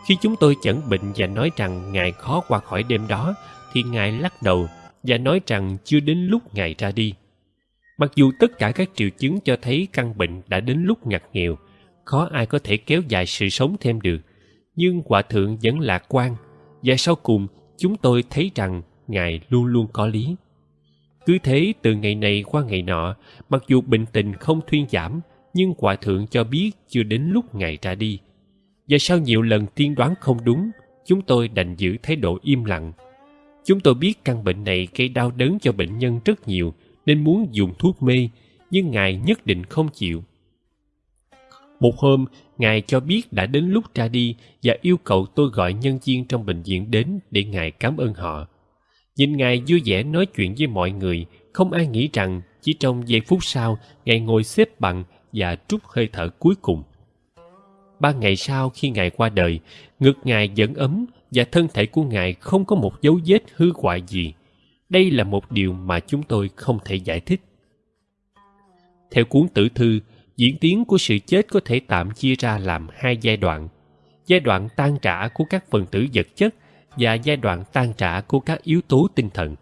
Khi chúng tôi chẩn bệnh và nói rằng Ngài khó qua khỏi đêm đó, thì Ngài lắc đầu và nói rằng chưa đến lúc Ngài ra đi. Mặc dù tất cả các triệu chứng cho thấy căn bệnh đã đến lúc ngặt nghèo, khó ai có thể kéo dài sự sống thêm được, nhưng Hòa Thượng vẫn lạc quan, và sau cùng chúng tôi thấy rằng Ngài luôn luôn có lý. Cứ thế từ ngày này qua ngày nọ, mặc dù bệnh tình không thuyên giảm, nhưng Hòa Thượng cho biết chưa đến lúc Ngài ra đi. Và sau nhiều lần tiên đoán không đúng, chúng tôi đành giữ thái độ im lặng. Chúng tôi biết căn bệnh này gây đau đớn cho bệnh nhân rất nhiều nên muốn dùng thuốc mê, nhưng Ngài nhất định không chịu. Một hôm, Ngài cho biết đã đến lúc ra đi và yêu cầu tôi gọi nhân viên trong bệnh viện đến để Ngài cảm ơn họ. Nhìn Ngài vui vẻ nói chuyện với mọi người, không ai nghĩ rằng chỉ trong giây phút sau, Ngài ngồi xếp bằng và trút hơi thở cuối cùng. Ba ngày sau khi Ngài qua đời, ngực Ngài vẫn ấm và thân thể của Ngài không có một dấu vết hư hoại gì. Đây là một điều mà chúng tôi không thể giải thích. Theo cuốn tử thư, diễn tiến của sự chết có thể tạm chia ra làm hai giai đoạn. Giai đoạn tan trả của các phần tử vật chất và giai đoạn tan trả của các yếu tố tinh thần.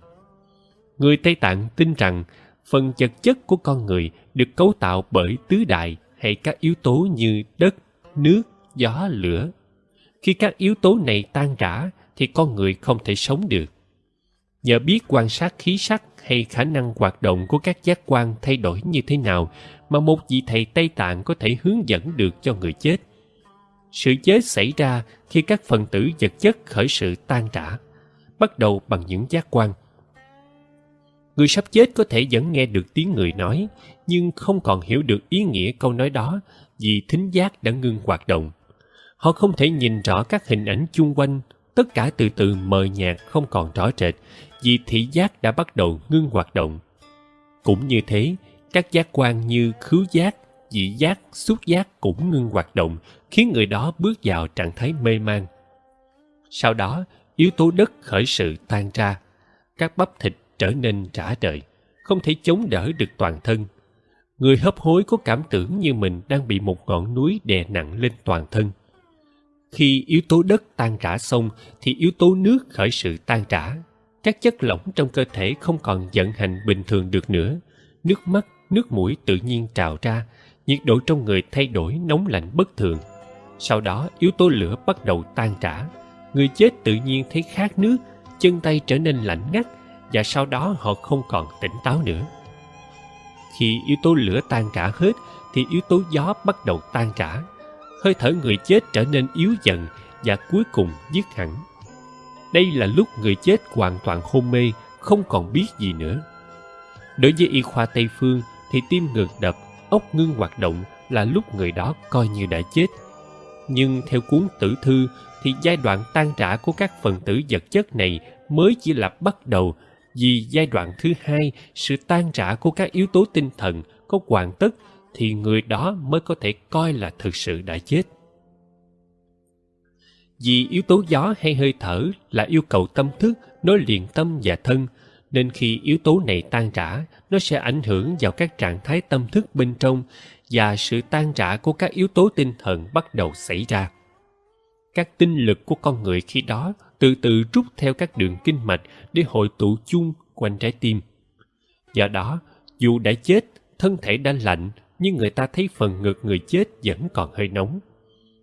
Người Tây Tạng tin rằng phần vật chất của con người được cấu tạo bởi tứ đại hay các yếu tố như đất, nước, gió, lửa. Khi các yếu tố này tan rã thì con người không thể sống được. Nhờ biết quan sát khí sắc hay khả năng hoạt động của các giác quan thay đổi như thế nào mà một vị thầy Tây Tạng có thể hướng dẫn được cho người chết. Sự chết xảy ra khi các phần tử vật chất khởi sự tan rã, bắt đầu bằng những giác quan. Người sắp chết có thể vẫn nghe được tiếng người nói, nhưng không còn hiểu được ý nghĩa câu nói đó vì thính giác đã ngưng hoạt động. Họ không thể nhìn rõ các hình ảnh chung quanh, tất cả từ từ mờ nhạt không còn rõ rệt vì thị giác đã bắt đầu ngưng hoạt động. Cũng như thế, các giác quan như khứu giác, dị giác, xúc giác cũng ngưng hoạt động, khiến người đó bước vào trạng thái mê man. Sau đó, yếu tố đất khởi sự tan ra, các bắp thịt trở nên trả đời, không thể chống đỡ được toàn thân. Người hấp hối có cảm tưởng như mình đang bị một ngọn núi đè nặng lên toàn thân. Khi yếu tố đất tan rã xong thì yếu tố nước khởi sự tan rã. Các chất lỏng trong cơ thể không còn vận hành bình thường được nữa. Nước mắt, nước mũi tự nhiên trào ra, nhiệt độ trong người thay đổi nóng lạnh bất thường. Sau đó yếu tố lửa bắt đầu tan rã. Người chết tự nhiên thấy khát nước, chân tay trở nên lạnh ngắt và sau đó họ không còn tỉnh táo nữa. Khi yếu tố lửa tan rã hết thì yếu tố gió bắt đầu tan rã. Hơi thở người chết trở nên yếu dần và cuối cùng dứt hẳn. Đây là lúc người chết hoàn toàn hôn mê, không còn biết gì nữa. Đối với y khoa Tây Phương thì tim ngược đập, ốc ngưng hoạt động là lúc người đó coi như đã chết. Nhưng theo cuốn tử thư thì giai đoạn tan rã của các phần tử vật chất này mới chỉ là bắt đầu vì giai đoạn thứ hai, sự tan rã của các yếu tố tinh thần có hoàn tất thì người đó mới có thể coi là thực sự đã chết. Vì yếu tố gió hay hơi thở là yêu cầu tâm thức nối liền tâm và thân, nên khi yếu tố này tan rã, nó sẽ ảnh hưởng vào các trạng thái tâm thức bên trong và sự tan rã của các yếu tố tinh thần bắt đầu xảy ra. Các tinh lực của con người khi đó từ từ rút theo các đường kinh mạch để hội tụ chung quanh trái tim. Do đó, dù đã chết, thân thể đã lạnh, nhưng người ta thấy phần ngực người chết vẫn còn hơi nóng.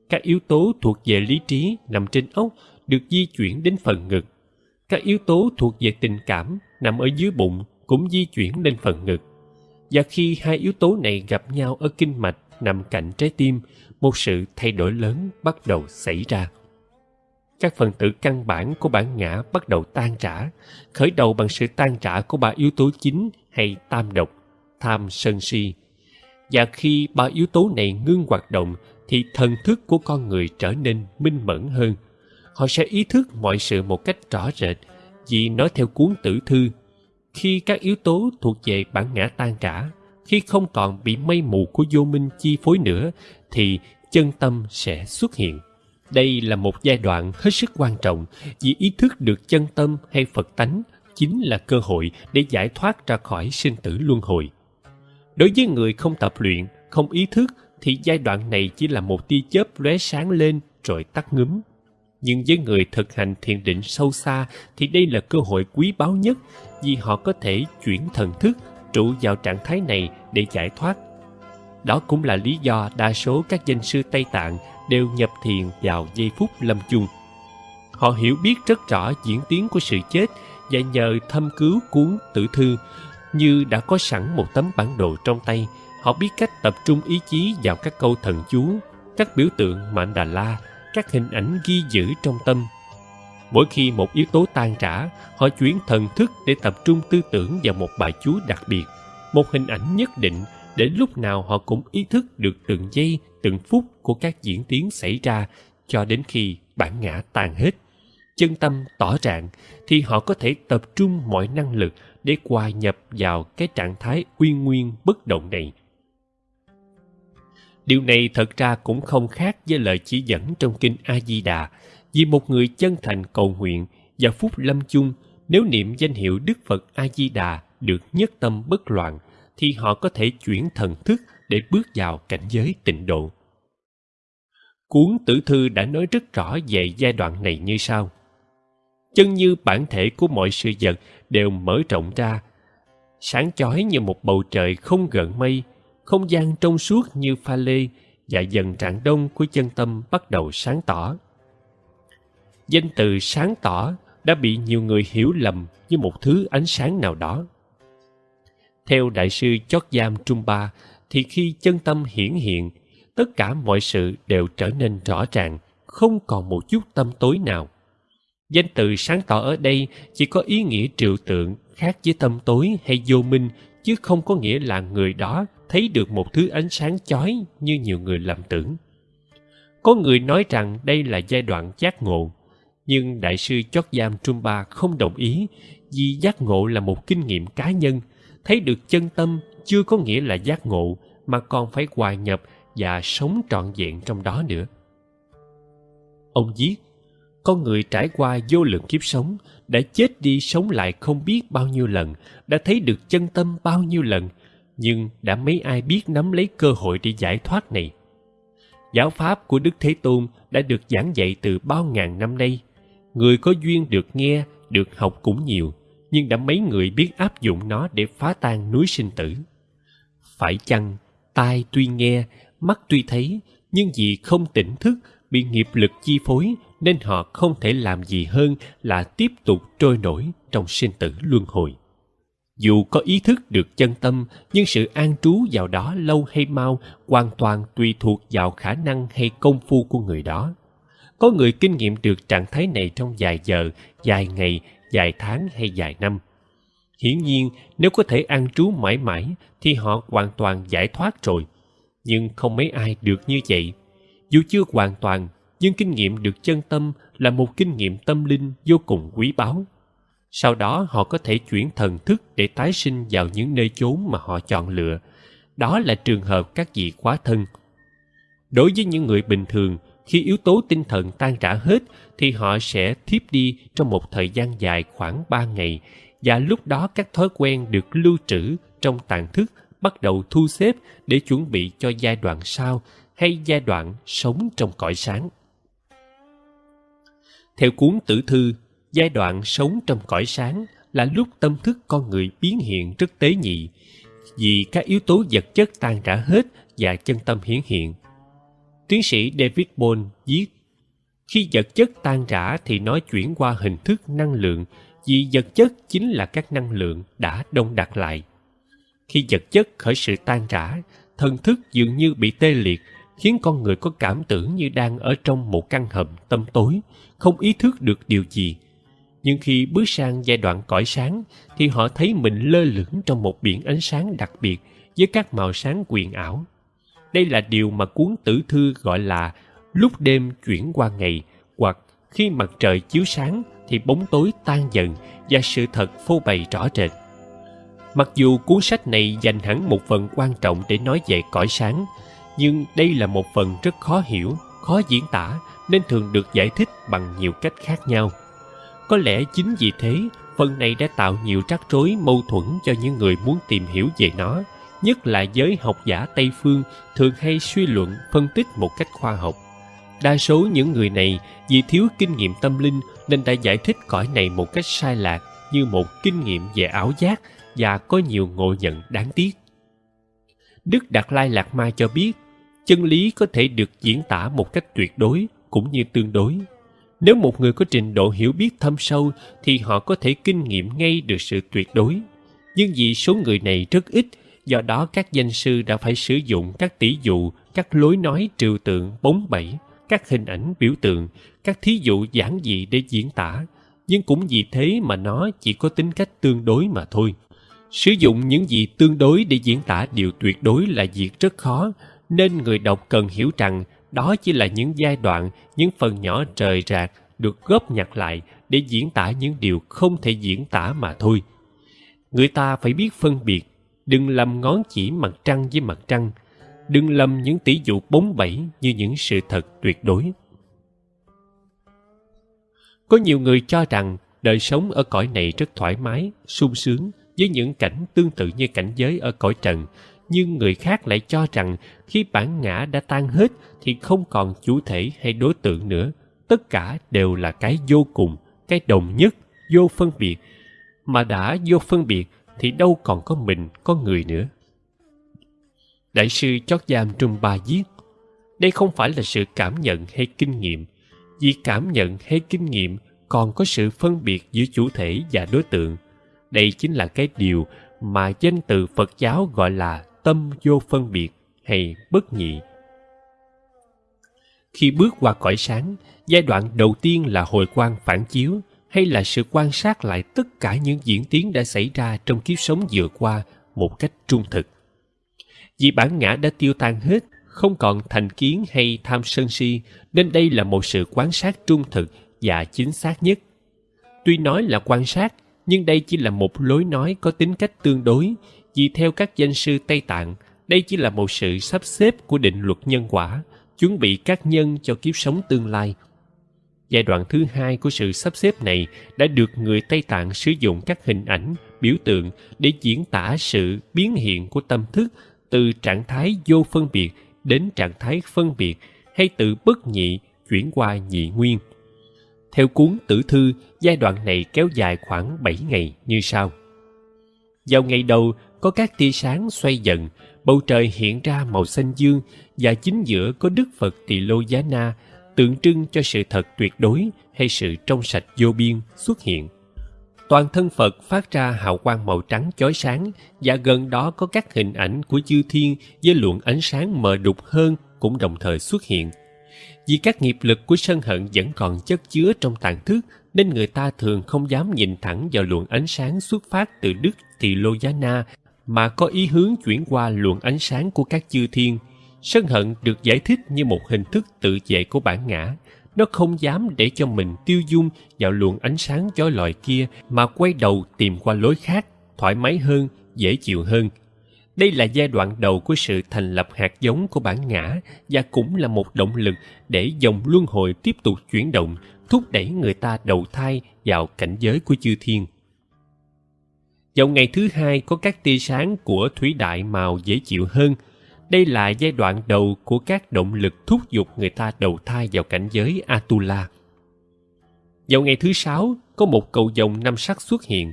Các yếu tố thuộc về lý trí nằm trên ốc được di chuyển đến phần ngực. Các yếu tố thuộc về tình cảm nằm ở dưới bụng cũng di chuyển lên phần ngực. Và khi hai yếu tố này gặp nhau ở kinh mạch nằm cạnh trái tim, một sự thay đổi lớn bắt đầu xảy ra các phần tử căn bản của bản ngã bắt đầu tan rã, khởi đầu bằng sự tan rã của ba yếu tố chính hay tam độc, tham sân si. Và khi ba yếu tố này ngưng hoạt động thì thần thức của con người trở nên minh mẫn hơn. Họ sẽ ý thức mọi sự một cách rõ rệt vì nói theo cuốn tử thư khi các yếu tố thuộc về bản ngã tan rã khi không còn bị mây mù của vô minh chi phối nữa thì chân tâm sẽ xuất hiện đây là một giai đoạn hết sức quan trọng vì ý thức được chân tâm hay Phật tánh chính là cơ hội để giải thoát ra khỏi sinh tử luân hồi. Đối với người không tập luyện, không ý thức thì giai đoạn này chỉ là một tia chớp lóe sáng lên rồi tắt ngúm. Nhưng với người thực hành thiền định sâu xa thì đây là cơ hội quý báu nhất vì họ có thể chuyển thần thức trụ vào trạng thái này để giải thoát. Đó cũng là lý do đa số các danh sư Tây Tạng đều nhập thiền vào giây phút lâm chung. Họ hiểu biết rất rõ diễn tiến của sự chết và nhờ thâm cứu cuốn tử thư như đã có sẵn một tấm bản đồ trong tay, họ biết cách tập trung ý chí vào các câu thần chú, các biểu tượng mạn đà la, các hình ảnh ghi giữ trong tâm. Mỗi khi một yếu tố tan rã, họ chuyển thần thức để tập trung tư tưởng vào một bài chú đặc biệt, một hình ảnh nhất định để lúc nào họ cũng ý thức được từng giây từng phút của các diễn tiến xảy ra cho đến khi bản ngã tan hết. Chân tâm tỏ trạng thì họ có thể tập trung mọi năng lực để hòa nhập vào cái trạng thái uy nguyên bất động này. Điều này thật ra cũng không khác với lời chỉ dẫn trong kinh a di đà vì một người chân thành cầu nguyện và phút lâm chung, nếu niệm danh hiệu đức phật a di đà được nhất tâm bất loạn, thì họ có thể chuyển thần thức để bước vào cảnh giới tịnh độ. Cuốn tử thư đã nói rất rõ về giai đoạn này như sau. Chân như bản thể của mọi sự vật đều mở rộng ra, sáng chói như một bầu trời không gợn mây, không gian trong suốt như pha lê và dần trạng đông của chân tâm bắt đầu sáng tỏ danh từ sáng tỏ đã bị nhiều người hiểu lầm như một thứ ánh sáng nào đó. Theo đại sư chót giam trung ba thì khi chân tâm hiển hiện, tất cả mọi sự đều trở nên rõ ràng, không còn một chút tâm tối nào. Danh từ sáng tỏ ở đây chỉ có ý nghĩa triệu tượng khác với tâm tối hay vô minh, chứ không có nghĩa là người đó thấy được một thứ ánh sáng chói như nhiều người lầm tưởng. Có người nói rằng đây là giai đoạn giác ngộ nhưng đại sư chót giam trung ba không đồng ý, vì giác ngộ là một kinh nghiệm cá nhân, thấy được chân tâm chưa có nghĩa là giác ngộ, mà còn phải hòa nhập và sống trọn vẹn trong đó nữa. Ông viết, con người trải qua vô lượng kiếp sống, đã chết đi sống lại không biết bao nhiêu lần, đã thấy được chân tâm bao nhiêu lần, nhưng đã mấy ai biết nắm lấy cơ hội để giải thoát này? Giáo pháp của đức thế tôn đã được giảng dạy từ bao ngàn năm nay người có duyên được nghe, được học cũng nhiều, nhưng đã mấy người biết áp dụng nó để phá tan núi sinh tử. Phải chăng tai tuy nghe, mắt tuy thấy, nhưng vì không tỉnh thức, bị nghiệp lực chi phối, nên họ không thể làm gì hơn là tiếp tục trôi nổi trong sinh tử luân hồi. Dù có ý thức được chân tâm, nhưng sự an trú vào đó lâu hay mau hoàn toàn tùy thuộc vào khả năng hay công phu của người đó có người kinh nghiệm được trạng thái này trong vài giờ, vài ngày, vài tháng hay vài năm. Hiển nhiên, nếu có thể an trú mãi mãi, thì họ hoàn toàn giải thoát rồi. Nhưng không mấy ai được như vậy. Dù chưa hoàn toàn, nhưng kinh nghiệm được chân tâm là một kinh nghiệm tâm linh vô cùng quý báu. Sau đó, họ có thể chuyển thần thức để tái sinh vào những nơi chốn mà họ chọn lựa. Đó là trường hợp các vị quá thân. Đối với những người bình thường khi yếu tố tinh thần tan rã hết thì họ sẽ thiếp đi trong một thời gian dài khoảng ba ngày và lúc đó các thói quen được lưu trữ trong tàn thức bắt đầu thu xếp để chuẩn bị cho giai đoạn sau hay giai đoạn sống trong cõi sáng. Theo cuốn tử thư, giai đoạn sống trong cõi sáng là lúc tâm thức con người biến hiện rất tế nhị, vì các yếu tố vật chất tan rã hết và chân tâm hiển hiện. Tiến sĩ David Bohm viết, khi vật chất tan rã thì nó chuyển qua hình thức năng lượng vì vật chất chính là các năng lượng đã đông đặc lại. Khi vật chất khởi sự tan rã, thần thức dường như bị tê liệt, khiến con người có cảm tưởng như đang ở trong một căn hầm tâm tối, không ý thức được điều gì. Nhưng khi bước sang giai đoạn cõi sáng, thì họ thấy mình lơ lửng trong một biển ánh sáng đặc biệt với các màu sáng quyền ảo. Đây là điều mà cuốn tử thư gọi là lúc đêm chuyển qua ngày hoặc khi mặt trời chiếu sáng thì bóng tối tan dần và sự thật phô bày rõ rệt. Mặc dù cuốn sách này dành hẳn một phần quan trọng để nói về cõi sáng, nhưng đây là một phần rất khó hiểu, khó diễn tả nên thường được giải thích bằng nhiều cách khác nhau. Có lẽ chính vì thế, phần này đã tạo nhiều rắc rối mâu thuẫn cho những người muốn tìm hiểu về nó, nhất là giới học giả Tây Phương thường hay suy luận phân tích một cách khoa học. Đa số những người này vì thiếu kinh nghiệm tâm linh nên đã giải thích cõi này một cách sai lạc như một kinh nghiệm về ảo giác và có nhiều ngộ nhận đáng tiếc. Đức Đạt Lai Lạt Ma cho biết, chân lý có thể được diễn tả một cách tuyệt đối cũng như tương đối. Nếu một người có trình độ hiểu biết thâm sâu thì họ có thể kinh nghiệm ngay được sự tuyệt đối. Nhưng vì số người này rất ít, do đó các danh sư đã phải sử dụng các tỷ dụ, các lối nói trừu tượng, bóng bẩy, các hình ảnh biểu tượng, các thí dụ giản dị để diễn tả, nhưng cũng vì thế mà nó chỉ có tính cách tương đối mà thôi. Sử dụng những gì tương đối để diễn tả điều tuyệt đối là việc rất khó, nên người đọc cần hiểu rằng đó chỉ là những giai đoạn, những phần nhỏ rời rạc được góp nhặt lại để diễn tả những điều không thể diễn tả mà thôi. Người ta phải biết phân biệt, đừng lầm ngón chỉ mặt trăng với mặt trăng, đừng lầm những tỷ dụ bóng bẩy như những sự thật tuyệt đối. Có nhiều người cho rằng đời sống ở cõi này rất thoải mái, sung sướng với những cảnh tương tự như cảnh giới ở cõi trần, nhưng người khác lại cho rằng khi bản ngã đã tan hết thì không còn chủ thể hay đối tượng nữa. Tất cả đều là cái vô cùng, cái đồng nhất, vô phân biệt. Mà đã vô phân biệt thì đâu còn có mình, có người nữa. Đại sư chót giam Trung Ba viết Đây không phải là sự cảm nhận hay kinh nghiệm. Vì cảm nhận hay kinh nghiệm còn có sự phân biệt giữa chủ thể và đối tượng. Đây chính là cái điều mà danh từ Phật giáo gọi là tâm vô phân biệt hay bất nhị. Khi bước qua cõi sáng, giai đoạn đầu tiên là hồi quang phản chiếu hay là sự quan sát lại tất cả những diễn tiến đã xảy ra trong kiếp sống vừa qua một cách trung thực. Vì bản ngã đã tiêu tan hết, không còn thành kiến hay tham sân si, nên đây là một sự quan sát trung thực và chính xác nhất. Tuy nói là quan sát, nhưng đây chỉ là một lối nói có tính cách tương đối, vì theo các danh sư Tây Tạng, đây chỉ là một sự sắp xếp của định luật nhân quả, chuẩn bị các nhân cho kiếp sống tương lai. Giai đoạn thứ hai của sự sắp xếp này đã được người Tây Tạng sử dụng các hình ảnh, biểu tượng để diễn tả sự biến hiện của tâm thức từ trạng thái vô phân biệt đến trạng thái phân biệt hay từ bất nhị chuyển qua nhị nguyên. Theo cuốn tử thư, giai đoạn này kéo dài khoảng 7 ngày như sau. Vào ngày đầu, có các tia sáng xoay dần, bầu trời hiện ra màu xanh dương và chính giữa có Đức Phật Tỳ Lô Giá Na tượng trưng cho sự thật tuyệt đối hay sự trong sạch vô biên xuất hiện. Toàn thân Phật phát ra hào quang màu trắng chói sáng và gần đó có các hình ảnh của chư thiên với luồng ánh sáng mờ đục hơn cũng đồng thời xuất hiện. Vì các nghiệp lực của sân hận vẫn còn chất chứa trong tàn thức, nên người ta thường không dám nhìn thẳng vào luồng ánh sáng xuất phát từ Đức Tỳ Lô Giá Na, mà có ý hướng chuyển qua luồng ánh sáng của các chư thiên. Sân hận được giải thích như một hình thức tự vệ của bản ngã. Nó không dám để cho mình tiêu dung vào luồng ánh sáng chói lọi kia mà quay đầu tìm qua lối khác, thoải mái hơn, dễ chịu hơn. Đây là giai đoạn đầu của sự thành lập hạt giống của bản ngã và cũng là một động lực để dòng luân hồi tiếp tục chuyển động, thúc đẩy người ta đầu thai vào cảnh giới của chư thiên. Vào ngày thứ hai có các tia sáng của thủy đại màu dễ chịu hơn. Đây là giai đoạn đầu của các động lực thúc giục người ta đầu thai vào cảnh giới Atula. Vào ngày thứ sáu, có một cầu vồng năm sắc xuất hiện.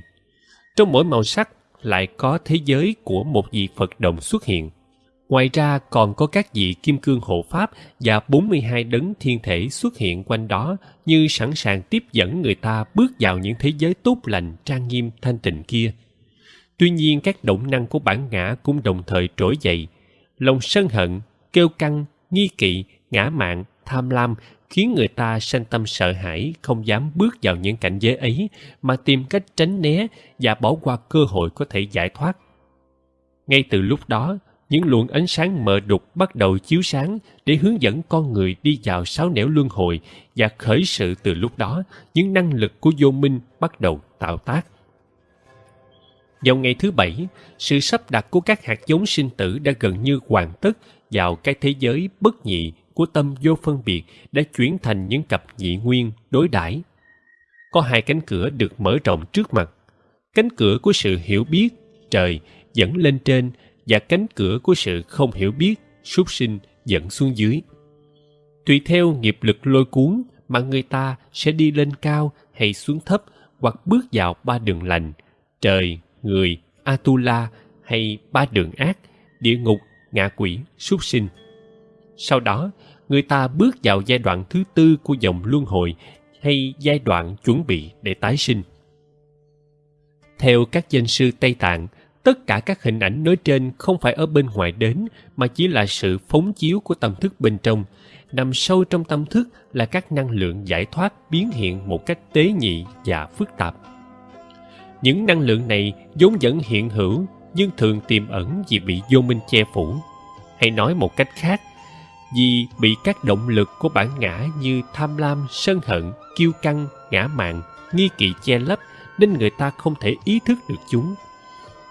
Trong mỗi màu sắc lại có thế giới của một vị Phật đồng xuất hiện. Ngoài ra còn có các vị kim cương hộ pháp và 42 đấng thiên thể xuất hiện quanh đó như sẵn sàng tiếp dẫn người ta bước vào những thế giới tốt lành, trang nghiêm, thanh tịnh kia. Tuy nhiên các động năng của bản ngã cũng đồng thời trỗi dậy. Lòng sân hận, kêu căng, nghi kỵ, ngã mạn, tham lam khiến người ta sanh tâm sợ hãi không dám bước vào những cảnh giới ấy mà tìm cách tránh né và bỏ qua cơ hội có thể giải thoát. Ngay từ lúc đó, những luồng ánh sáng mờ đục bắt đầu chiếu sáng để hướng dẫn con người đi vào sáu nẻo luân hồi và khởi sự từ lúc đó, những năng lực của vô minh bắt đầu tạo tác. Vào ngày thứ bảy, sự sắp đặt của các hạt giống sinh tử đã gần như hoàn tất vào cái thế giới bất nhị của tâm vô phân biệt đã chuyển thành những cặp nhị nguyên đối đãi. Có hai cánh cửa được mở rộng trước mặt. Cánh cửa của sự hiểu biết, trời, dẫn lên trên và cánh cửa của sự không hiểu biết, súc sinh dẫn xuống dưới. Tùy theo nghiệp lực lôi cuốn mà người ta sẽ đi lên cao hay xuống thấp hoặc bước vào ba đường lành, trời, người, Atula hay ba đường ác, địa ngục, ngạ quỷ, súc sinh. Sau đó, người ta bước vào giai đoạn thứ tư của dòng luân hồi hay giai đoạn chuẩn bị để tái sinh. Theo các danh sư Tây Tạng, tất cả các hình ảnh nói trên không phải ở bên ngoài đến mà chỉ là sự phóng chiếu của tâm thức bên trong. Nằm sâu trong tâm thức là các năng lượng giải thoát biến hiện một cách tế nhị và phức tạp. Những năng lượng này vốn vẫn hiện hữu, nhưng thường tiềm ẩn vì bị vô minh che phủ. hay nói một cách khác, vì bị các động lực của bản ngã như tham lam, sân hận, kiêu căng, ngã mạn, nghi kỵ che lấp nên người ta không thể ý thức được chúng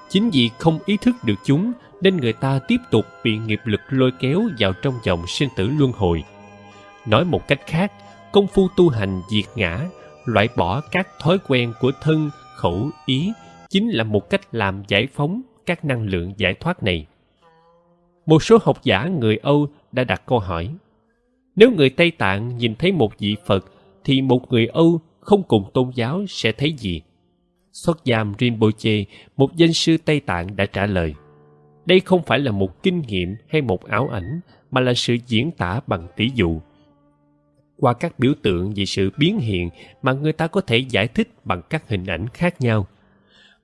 chính vì không ý thức được chúng nên người ta tiếp tục bị nghiệp lực lôi kéo vào trong dòng sinh tử luân hồi nói một cách khác, công phu tu hành diệt ngã, loại bỏ các thói quen của thân khẩu ý chính là một cách làm giải phóng các năng lượng giải thoát này. Một số học giả người âu đã đặt câu hỏi, nếu người tây tạng nhìn thấy một vị phật thì một người âu không cùng tôn giáo sẽ thấy gì? Xuất giam rinpoche, một danh sư tây tạng đã trả lời, đây không phải là một kinh nghiệm hay một ảo ảnh, mà là sự diễn tả bằng tỷ dụ qua các biểu tượng về sự biến hiện mà người ta có thể giải thích bằng các hình ảnh khác nhau.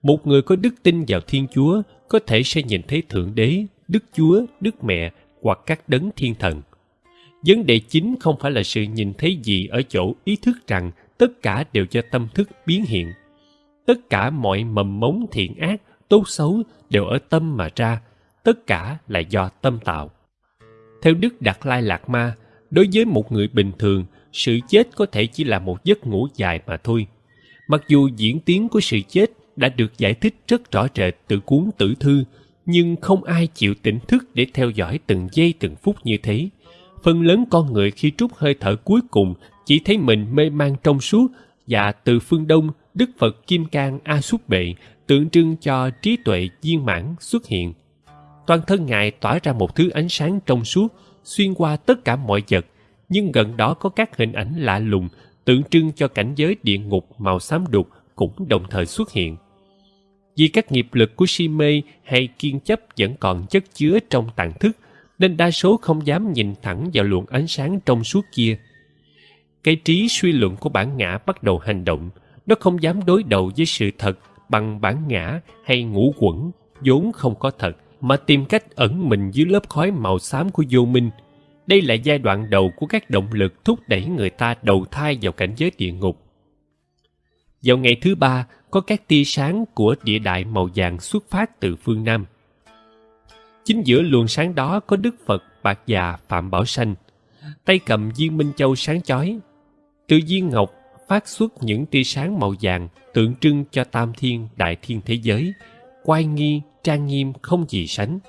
Một người có đức tin vào thiên chúa có thể sẽ nhìn thấy thượng đế, đức chúa, đức mẹ hoặc các đấng thiên thần. Vấn đề chính không phải là sự nhìn thấy gì ở chỗ ý thức rằng tất cả đều do tâm thức biến hiện. Tất cả mọi mầm mống thiện ác, tốt xấu đều ở tâm mà ra, tất cả là do tâm tạo. Theo đức đạt lai lạt ma đối với một người bình thường, sự chết có thể chỉ là một giấc ngủ dài mà thôi. Mặc dù diễn tiến của sự chết đã được giải thích rất rõ rệt từ cuốn tử thư, nhưng không ai chịu tỉnh thức để theo dõi từng giây từng phút như thế. Phần lớn con người khi trút hơi thở cuối cùng chỉ thấy mình mê man trong suốt và từ phương đông, đức phật kim cang a súc bệ tượng trưng cho trí tuệ viên mãn xuất hiện. Toàn thân ngài tỏa ra một thứ ánh sáng trong suốt xuyên qua tất cả mọi vật, nhưng gần đó có các hình ảnh lạ lùng tượng trưng cho cảnh giới địa ngục màu xám đục cũng đồng thời xuất hiện. Vì các nghiệp lực của si mê hay kiên chấp vẫn còn chất chứa trong tàn thức, nên đa số không dám nhìn thẳng vào luồng ánh sáng trong suốt kia. Cái trí suy luận của bản ngã bắt đầu hành động, nó không dám đối đầu với sự thật bằng bản ngã hay ngũ quẩn, vốn không có thật mà tìm cách ẩn mình dưới lớp khói màu xám của vô minh. Đây là giai đoạn đầu của các động lực thúc đẩy người ta đầu thai vào cảnh giới địa ngục. Vào ngày thứ ba, có các tia sáng của địa đại màu vàng xuất phát từ phương nam. Chính giữa luồng sáng đó có đức phật bạc già, phạm bảo sanh. Tay cầm viên minh châu sáng chói. Từ viên ngọc phát xuất những tia sáng màu vàng tượng trưng cho tam thiên, đại thiên thế giới quay nghi trang nghiêm không gì sánh.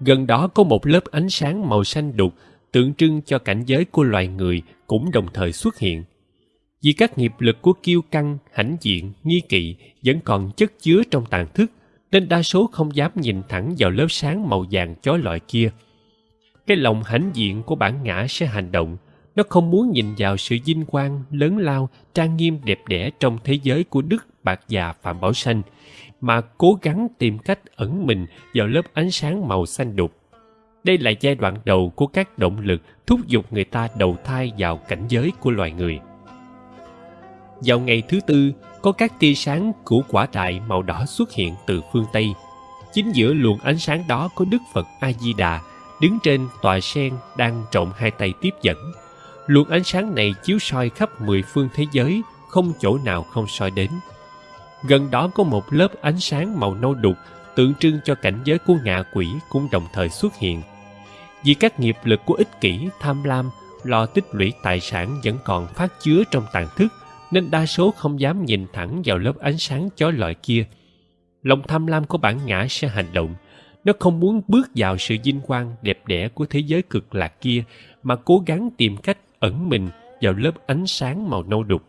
Gần đó có một lớp ánh sáng màu xanh đục tượng trưng cho cảnh giới của loài người cũng đồng thời xuất hiện. Vì các nghiệp lực của kiêu căng, hãnh diện, nghi kỵ vẫn còn chất chứa trong tàn thức, nên đa số không dám nhìn thẳng vào lớp sáng màu vàng chói lọi kia. Cái lòng hãnh diện của bản ngã sẽ hành động. Nó không muốn nhìn vào sự vinh quang, lớn lao, trang nghiêm, đẹp đẽ trong thế giới của đức, bạc già phạm bảo sanh mà cố gắng tìm cách ẩn mình vào lớp ánh sáng màu xanh đục. Đây là giai đoạn đầu của các động lực thúc giục người ta đầu thai vào cảnh giới của loài người. Vào ngày thứ tư, có các tia sáng của quả đại màu đỏ xuất hiện từ phương tây. Chính giữa luồng ánh sáng đó có đức phật a di đà đứng trên tòa sen đang trộn hai tay tiếp dẫn. Luồng ánh sáng này chiếu soi khắp mười phương thế giới, không chỗ nào không soi đến gần đó có một lớp ánh sáng màu nâu đục, tượng trưng cho cảnh giới của ngạ quỷ cũng đồng thời xuất hiện. Vì các nghiệp lực của ích kỷ, tham lam, lo tích lũy tài sản vẫn còn phát chứa trong tàn thức, nên đa số không dám nhìn thẳng vào lớp ánh sáng chói lọi kia. Lòng tham lam của bản ngã sẽ hành động. Nó không muốn bước vào sự vinh quang đẹp đẽ của thế giới cực lạc kia, mà cố gắng tìm cách ẩn mình vào lớp ánh sáng màu nâu đục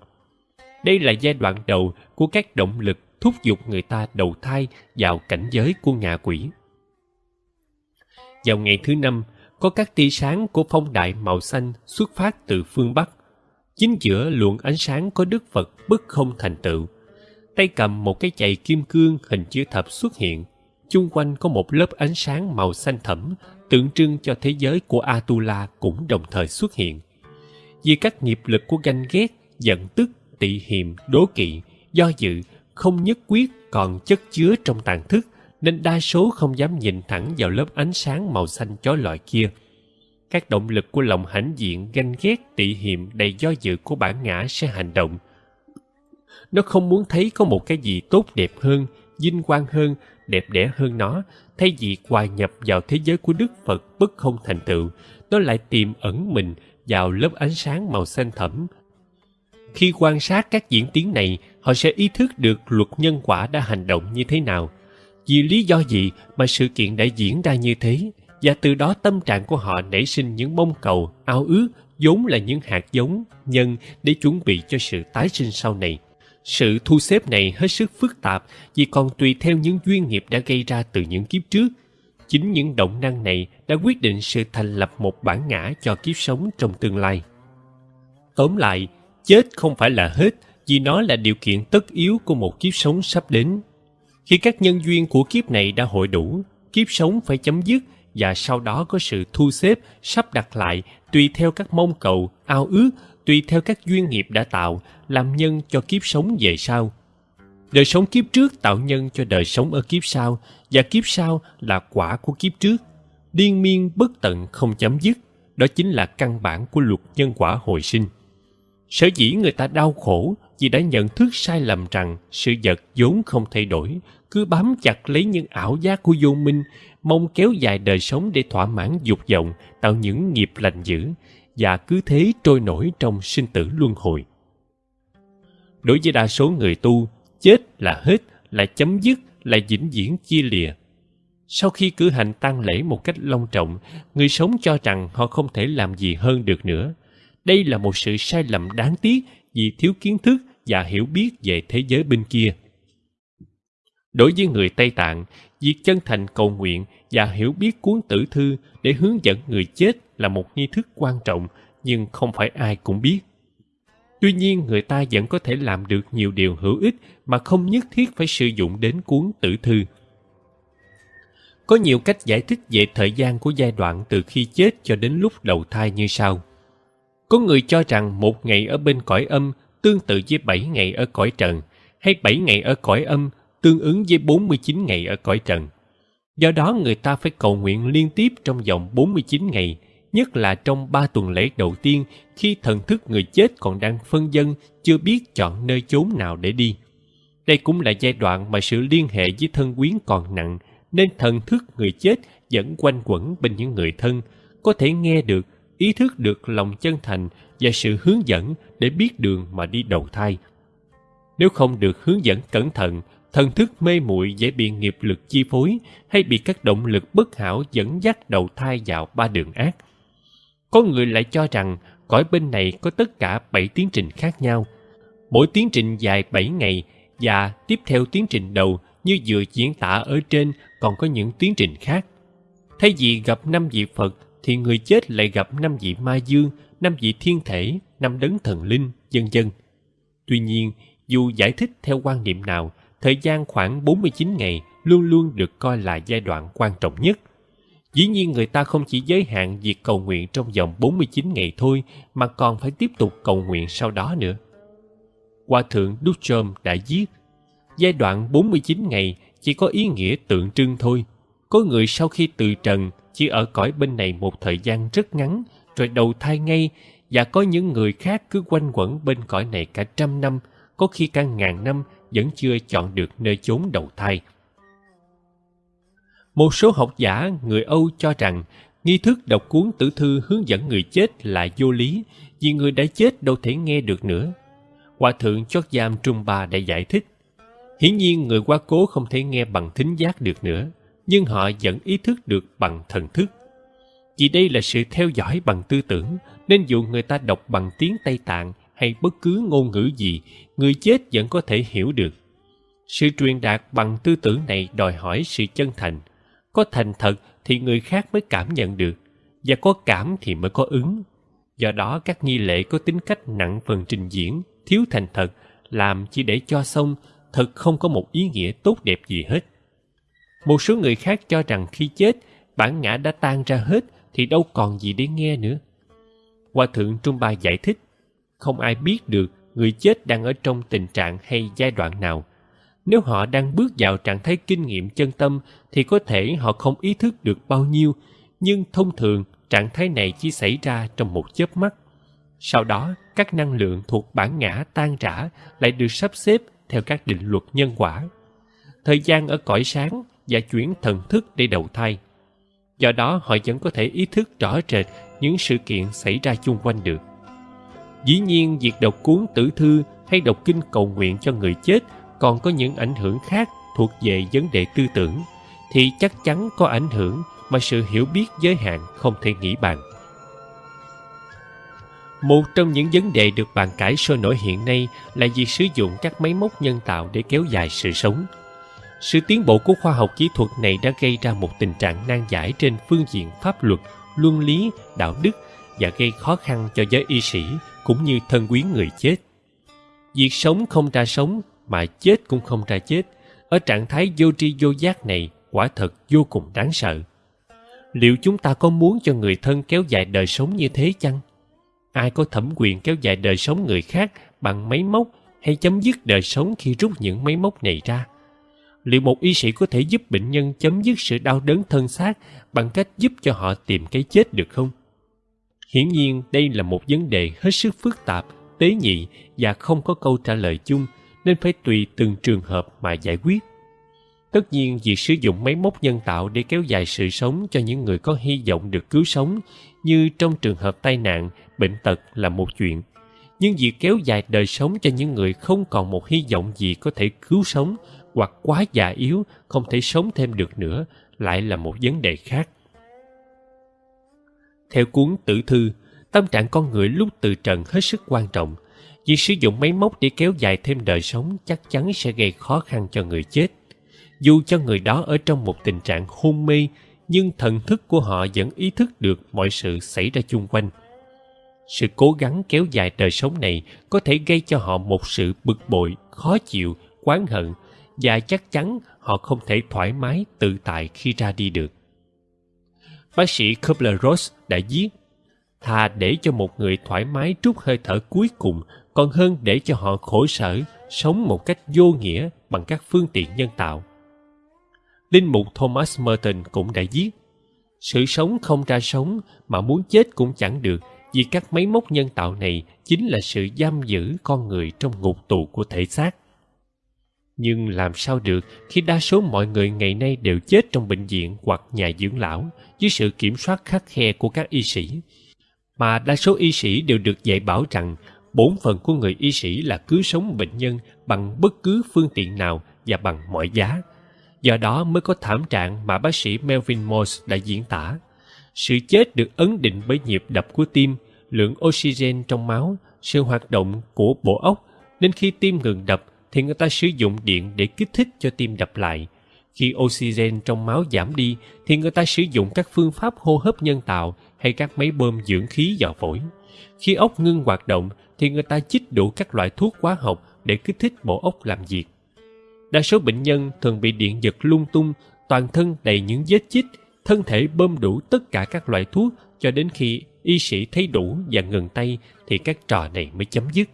đây là giai đoạn đầu của các động lực thúc giục người ta đầu thai vào cảnh giới của ngạ quỷ. Vào ngày thứ năm, có các tia sáng của phong đại màu xanh xuất phát từ phương bắc. Chính giữa luồng ánh sáng có đức phật bất không thành tựu. Tay cầm một cái chày kim cương hình chữ thập xuất hiện. Chung quanh có một lớp ánh sáng màu xanh thẫm, tượng trưng cho thế giới của atula cũng đồng thời xuất hiện. Vì các nghiệp lực của ganh ghét, giận tức tị hiềm đố kỵ do dự không nhất quyết còn chất chứa trong tàn thức nên đa số không dám nhìn thẳng vào lớp ánh sáng màu xanh chói lọi kia các động lực của lòng hãnh diện ganh ghét tị hiềm đầy do dự của bản ngã sẽ hành động nó không muốn thấy có một cái gì tốt đẹp hơn vinh quang hơn, đẹp đẽ hơn nó, thay vì hòa nhập vào thế giới của Đức Phật bất không thành tựu, nó lại tiềm ẩn mình vào lớp ánh sáng màu xanh thẫm. Khi quan sát các diễn tiến này, họ sẽ ý thức được luật nhân quả đã hành động như thế nào. Vì lý do gì mà sự kiện đã diễn ra như thế, và từ đó tâm trạng của họ nảy sinh những mong cầu, ao ước, vốn là những hạt giống, nhân để chuẩn bị cho sự tái sinh sau này. Sự thu xếp này hết sức phức tạp vì còn tùy theo những duyên nghiệp đã gây ra từ những kiếp trước. Chính những động năng này đã quyết định sự thành lập một bản ngã cho kiếp sống trong tương lai. Tóm lại, chết không phải là hết vì nó là điều kiện tất yếu của một kiếp sống sắp đến. Khi các nhân duyên của kiếp này đã hội đủ, kiếp sống phải chấm dứt và sau đó có sự thu xếp, sắp đặt lại tùy theo các mong cầu, ao ước, tùy theo các duyên nghiệp đã tạo, làm nhân cho kiếp sống về sau. Đời sống kiếp trước tạo nhân cho đời sống ở kiếp sau, và kiếp sau là quả của kiếp trước. Điên miên bất tận không chấm dứt, đó chính là căn bản của luật nhân quả hồi sinh. Sở dĩ người ta đau khổ vì đã nhận thức sai lầm rằng sự vật vốn không thay đổi, cứ bám chặt lấy những ảo giác của vô minh, mong kéo dài đời sống để thỏa mãn dục vọng, tạo những nghiệp lành dữ, và cứ thế trôi nổi trong sinh tử luân hồi. Đối với đa số người tu, chết là hết, là chấm dứt, là vĩnh viễn chia lìa. Sau khi cử hành tang lễ một cách long trọng, người sống cho rằng họ không thể làm gì hơn được nữa. Đây là một sự sai lầm đáng tiếc vì thiếu kiến thức và hiểu biết về thế giới bên kia. Đối với người Tây Tạng, việc chân thành cầu nguyện và hiểu biết cuốn tử thư để hướng dẫn người chết là một nghi thức quan trọng nhưng không phải ai cũng biết. Tuy nhiên người ta vẫn có thể làm được nhiều điều hữu ích mà không nhất thiết phải sử dụng đến cuốn tử thư. Có nhiều cách giải thích về thời gian của giai đoạn từ khi chết cho đến lúc đầu thai như sau. Có người cho rằng một ngày ở bên cõi âm tương tự với bảy ngày ở cõi trần, hay bảy ngày ở cõi âm tương ứng với 49 ngày ở cõi trần. Do đó người ta phải cầu nguyện liên tiếp trong vòng 49 ngày, nhất là trong ba tuần lễ đầu tiên khi thần thức người chết còn đang phân dân, chưa biết chọn nơi chốn nào để đi. Đây cũng là giai đoạn mà sự liên hệ với thân quyến còn nặng, nên thần thức người chết vẫn quanh quẩn bên những người thân, có thể nghe được, ý thức được lòng chân thành và sự hướng dẫn để biết đường mà đi đầu thai. Nếu không được hướng dẫn cẩn thận, thần thức mê muội dễ bị nghiệp lực chi phối hay bị các động lực bất hảo dẫn dắt đầu thai vào ba đường ác. Có người lại cho rằng cõi bên này có tất cả bảy tiến trình khác nhau. Mỗi tiến trình dài bảy ngày và tiếp theo tiến trình đầu như vừa diễn tả ở trên còn có những tiến trình khác. Thay vì gặp năm vị Phật thì người chết lại gặp năm vị ma dương, năm vị thiên thể, năm đấng thần linh, dân dân. Tuy nhiên, dù giải thích theo quan niệm nào, thời gian khoảng 49 ngày luôn luôn được coi là giai đoạn quan trọng nhất. Dĩ nhiên người ta không chỉ giới hạn việc cầu nguyện trong vòng 49 ngày thôi mà còn phải tiếp tục cầu nguyện sau đó nữa. Hòa thượng Duchom đã viết, giai đoạn 49 ngày chỉ có ý nghĩa tượng trưng thôi. Có người sau khi từ trần chỉ ở cõi bên này một thời gian rất ngắn rồi đầu thai ngay và có những người khác cứ quanh quẩn bên cõi này cả trăm năm, có khi cả ngàn năm vẫn chưa chọn được nơi chốn đầu thai. Một số học giả người Âu cho rằng nghi thức đọc cuốn tử thư hướng dẫn người chết là vô lý vì người đã chết đâu thể nghe được nữa. Hòa thượng chót giam Trung Ba đã giải thích. Hiển nhiên người quá cố không thể nghe bằng thính giác được nữa, nhưng họ vẫn ý thức được bằng thần thức. Vì đây là sự theo dõi bằng tư tưởng, nên dù người ta đọc bằng tiếng Tây Tạng hay bất cứ ngôn ngữ gì, người chết vẫn có thể hiểu được. Sự truyền đạt bằng tư tưởng này đòi hỏi sự chân thành. Có thành thật thì người khác mới cảm nhận được, và có cảm thì mới có ứng. Do đó các nghi lễ có tính cách nặng phần trình diễn, thiếu thành thật, làm chỉ để cho xong, thật không có một ý nghĩa tốt đẹp gì hết. Một số người khác cho rằng khi chết, bản ngã đã tan ra hết thì đâu còn gì để nghe nữa. Hòa thượng Trung Ba giải thích, không ai biết được người chết đang ở trong tình trạng hay giai đoạn nào. Nếu họ đang bước vào trạng thái kinh nghiệm chân tâm thì có thể họ không ý thức được bao nhiêu, nhưng thông thường trạng thái này chỉ xảy ra trong một chớp mắt. Sau đó, các năng lượng thuộc bản ngã tan rã lại được sắp xếp theo các định luật nhân quả. thời gian ở cõi sáng và chuyển thần thức để đầu thai. Do đó họ vẫn có thể ý thức rõ rệt những sự kiện xảy ra chung quanh được. Dĩ nhiên, việc đọc cuốn tử thư hay đọc kinh cầu nguyện cho người chết còn có những ảnh hưởng khác thuộc về vấn đề tư tưởng, thì chắc chắn có ảnh hưởng mà sự hiểu biết giới hạn không thể nghĩ bàn. Một trong những vấn đề được bàn cãi sôi nổi hiện nay là việc sử dụng các máy móc nhân tạo để kéo dài sự sống. Sự tiến bộ của khoa học kỹ thuật này đã gây ra một tình trạng nan giải trên phương diện pháp luật, luân lý, đạo đức và gây khó khăn cho giới y sĩ cũng như thân quyến người chết. Việc sống không ra sống mà chết cũng không ra chết, ở trạng thái vô tri vô giác này quả thật vô cùng đáng sợ. Liệu chúng ta có muốn cho người thân kéo dài đời sống như thế chăng? ai có thẩm quyền kéo dài đời sống người khác bằng máy móc hay chấm dứt đời sống khi rút những máy móc này ra liệu một y sĩ có thể giúp bệnh nhân chấm dứt sự đau đớn thân xác bằng cách giúp cho họ tìm cái chết được không? Hiển nhiên, đây là một vấn đề hết sức phức tạp, tế nhị và không có câu trả lời chung, nên phải tùy từng trường hợp mà giải quyết. Tất nhiên, việc sử dụng máy móc nhân tạo để kéo dài sự sống cho những người có hy vọng được cứu sống, như trong trường hợp tai nạn, bệnh tật là một chuyện. Nhưng việc kéo dài đời sống cho những người không còn một hy vọng gì có thể cứu sống hoặc quá già yếu, không thể sống thêm được nữa, lại là một vấn đề khác. Theo cuốn tử thư, tâm trạng con người lúc từ trần hết sức quan trọng. Việc sử dụng máy móc để kéo dài thêm đời sống chắc chắn sẽ gây khó khăn cho người chết. Dù cho người đó ở trong một tình trạng hôn mê, nhưng thần thức của họ vẫn ý thức được mọi sự xảy ra chung quanh. Sự cố gắng kéo dài đời sống này có thể gây cho họ một sự bực bội, khó chịu, oán hận và chắc chắn họ không thể thoải mái tự tại khi ra đi được. Bác sĩ Kubler-Ross đã viết, thà để cho một người thoải mái trút hơi thở cuối cùng còn hơn để cho họ khổ sở sống một cách vô nghĩa bằng các phương tiện nhân tạo. Linh mục thomas merton cũng đã viết, sự sống không ra sống mà muốn chết cũng chẳng được vì các máy móc nhân tạo này chính là sự giam giữ con người trong ngục tù của thể xác nhưng làm sao được khi đa số mọi người ngày nay đều chết trong bệnh viện hoặc nhà dưỡng lão dưới sự kiểm soát khắc khe của các y sĩ? Mà đa số y sĩ đều được dạy bảo rằng bổn phận của người y sĩ là cứu sống bệnh nhân bằng bất cứ phương tiện nào và bằng mọi giá. Do đó mới có thảm trạng mà bác sĩ melvin morse đã diễn tả. Sự chết được ấn định bởi nhịp đập của tim, lượng oxygen trong máu, sự hoạt động của bộ óc nên khi tim ngừng đập thì người ta sử dụng điện để kích thích cho tim đập lại. Khi oxygen trong máu giảm đi, thì người ta sử dụng các phương pháp hô hấp nhân tạo hay các máy bơm dưỡng khí vào phổi. Khi ốc ngưng hoạt động, thì người ta chích đủ các loại thuốc hóa học để kích thích bộ óc làm việc. Đa số bệnh nhân thường bị điện giật lung tung, toàn thân đầy những vết chích, thân thể bơm đủ tất cả các loại thuốc cho đến khi y sĩ thấy đủ và ngừng tay thì các trò này mới chấm dứt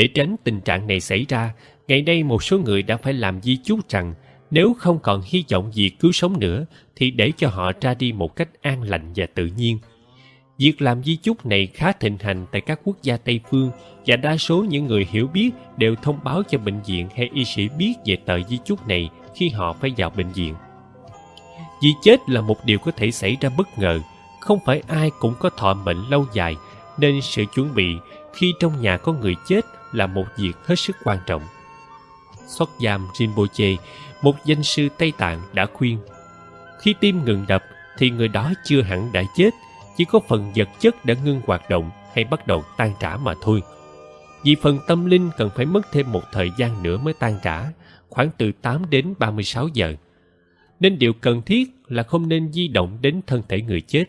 để tránh tình trạng này xảy ra, ngày nay một số người đã phải làm di chúc rằng nếu không còn hy vọng gì cứu sống nữa, thì để cho họ ra đi một cách an lành và tự nhiên. Việc làm di chúc này khá thịnh hành tại các quốc gia tây phương và đa số những người hiểu biết đều thông báo cho bệnh viện hay y sĩ biết về tờ di chúc này khi họ phải vào bệnh viện. Vì chết là một điều có thể xảy ra bất ngờ, không phải ai cũng có thọ mệnh lâu dài, nên sự chuẩn bị khi trong nhà có người chết là một việc hết sức quan trọng. Xuất Giam Rinpoche, một danh sư Tây Tạng đã khuyên khi tim ngừng đập thì người đó chưa hẳn đã chết chỉ có phần vật chất đã ngưng hoạt động hay bắt đầu tan trả mà thôi. Vì phần tâm linh cần phải mất thêm một thời gian nữa mới tan trả khoảng từ 8 đến 36 giờ. Nên điều cần thiết là không nên di động đến thân thể người chết.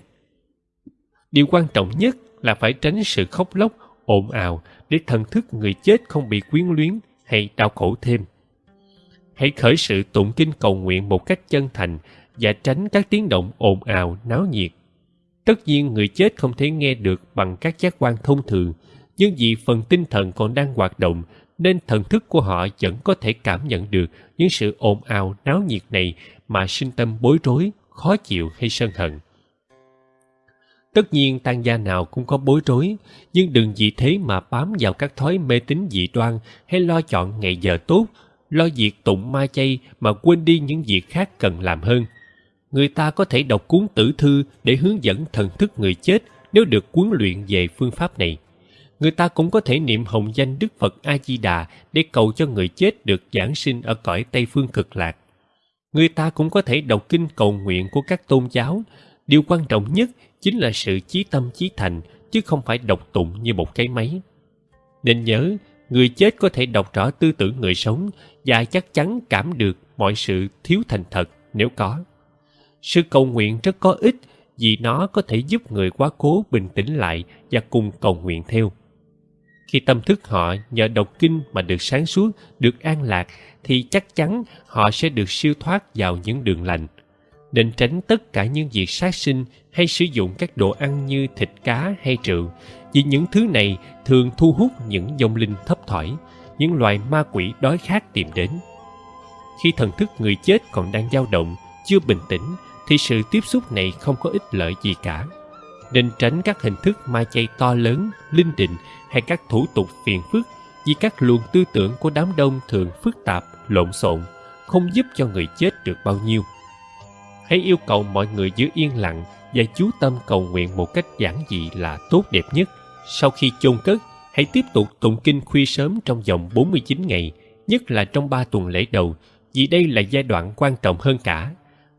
Điều quan trọng nhất là phải tránh sự khóc lóc ồn ào để thần thức người chết không bị quyến luyến hay đau khổ thêm. Hãy khởi sự tụng kinh cầu nguyện một cách chân thành và tránh các tiếng động ồn ào, náo nhiệt. Tất nhiên, người chết không thể nghe được bằng các giác quan thông thường, nhưng vì phần tinh thần còn đang hoạt động, nên thần thức của họ vẫn có thể cảm nhận được những sự ồn ào, náo nhiệt này mà sinh tâm bối rối, khó chịu hay sân hận tất nhiên tan gia nào cũng có bối rối, nhưng đừng vì thế mà bám vào các thói mê tín dị đoan hay lo chọn ngày giờ tốt, lo việc tụng ma chay mà quên đi những việc khác cần làm hơn. Người ta có thể đọc cuốn tử thư để hướng dẫn thần thức người chết nếu được huấn luyện về phương pháp này. Người ta cũng có thể niệm hồng danh Đức Phật A-di-đà để cầu cho người chết được giảng sinh ở cõi Tây Phương cực lạc. Người ta cũng có thể đọc kinh cầu nguyện của các tôn giáo. Điều quan trọng nhất chính là sự chí tâm chí thành, chứ không phải đọc tụng như một cái máy. Nên nhớ, người chết có thể đọc rõ tư tưởng người sống và chắc chắn cảm được mọi sự thiếu thành thật nếu có. Sự cầu nguyện rất có ích vì nó có thể giúp người quá cố bình tĩnh lại và cùng cầu nguyện theo. Khi tâm thức họ nhờ đọc kinh mà được sáng suốt, được an lạc, thì chắc chắn họ sẽ được siêu thoát vào những đường lành. Nên tránh tất cả những việc sát sinh hay sử dụng các đồ ăn như thịt cá hay rượu, vì những thứ này thường thu hút những dòng linh thấp thỏi, những loài ma quỷ đói khát tìm đến. Khi thần thức người chết còn đang dao động, chưa bình tĩnh, thì sự tiếp xúc này không có ích lợi gì cả. Nên tránh các hình thức ma chay to lớn, linh đình hay các thủ tục phiền phức vì các luồng tư tưởng của đám đông thường phức tạp, lộn xộn, không giúp cho người chết được bao nhiêu. Hãy yêu cầu mọi người giữ yên lặng và chú tâm cầu nguyện một cách giản dị là tốt đẹp nhất. Sau khi chôn cất, hãy tiếp tục tụng kinh khuya sớm trong vòng 49 ngày, nhất là trong 3 tuần lễ đầu, vì đây là giai đoạn quan trọng hơn cả.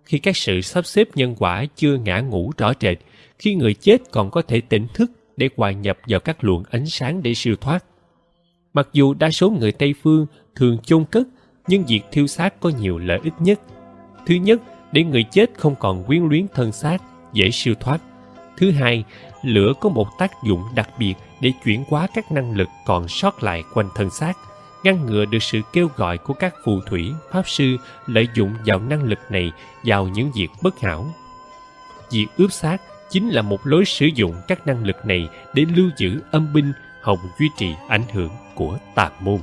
Khi các sự sắp xếp nhân quả chưa ngã ngủ rõ rệt, khi người chết còn có thể tỉnh thức để hòa nhập vào các luồng ánh sáng để siêu thoát. Mặc dù đa số người Tây Phương thường chôn cất, nhưng việc thiêu xác có nhiều lợi ích nhất. Thứ nhất, để người chết không còn quyến luyến thân xác, dễ siêu thoát. Thứ hai, lửa có một tác dụng đặc biệt để chuyển hóa các năng lực còn sót lại quanh thân xác, ngăn ngừa được sự kêu gọi của các phù thủy, pháp sư lợi dụng vào năng lực này vào những việc bất hảo. Việc ướp xác chính là một lối sử dụng các năng lực này để lưu giữ âm binh hồng duy trì ảnh hưởng của tà môn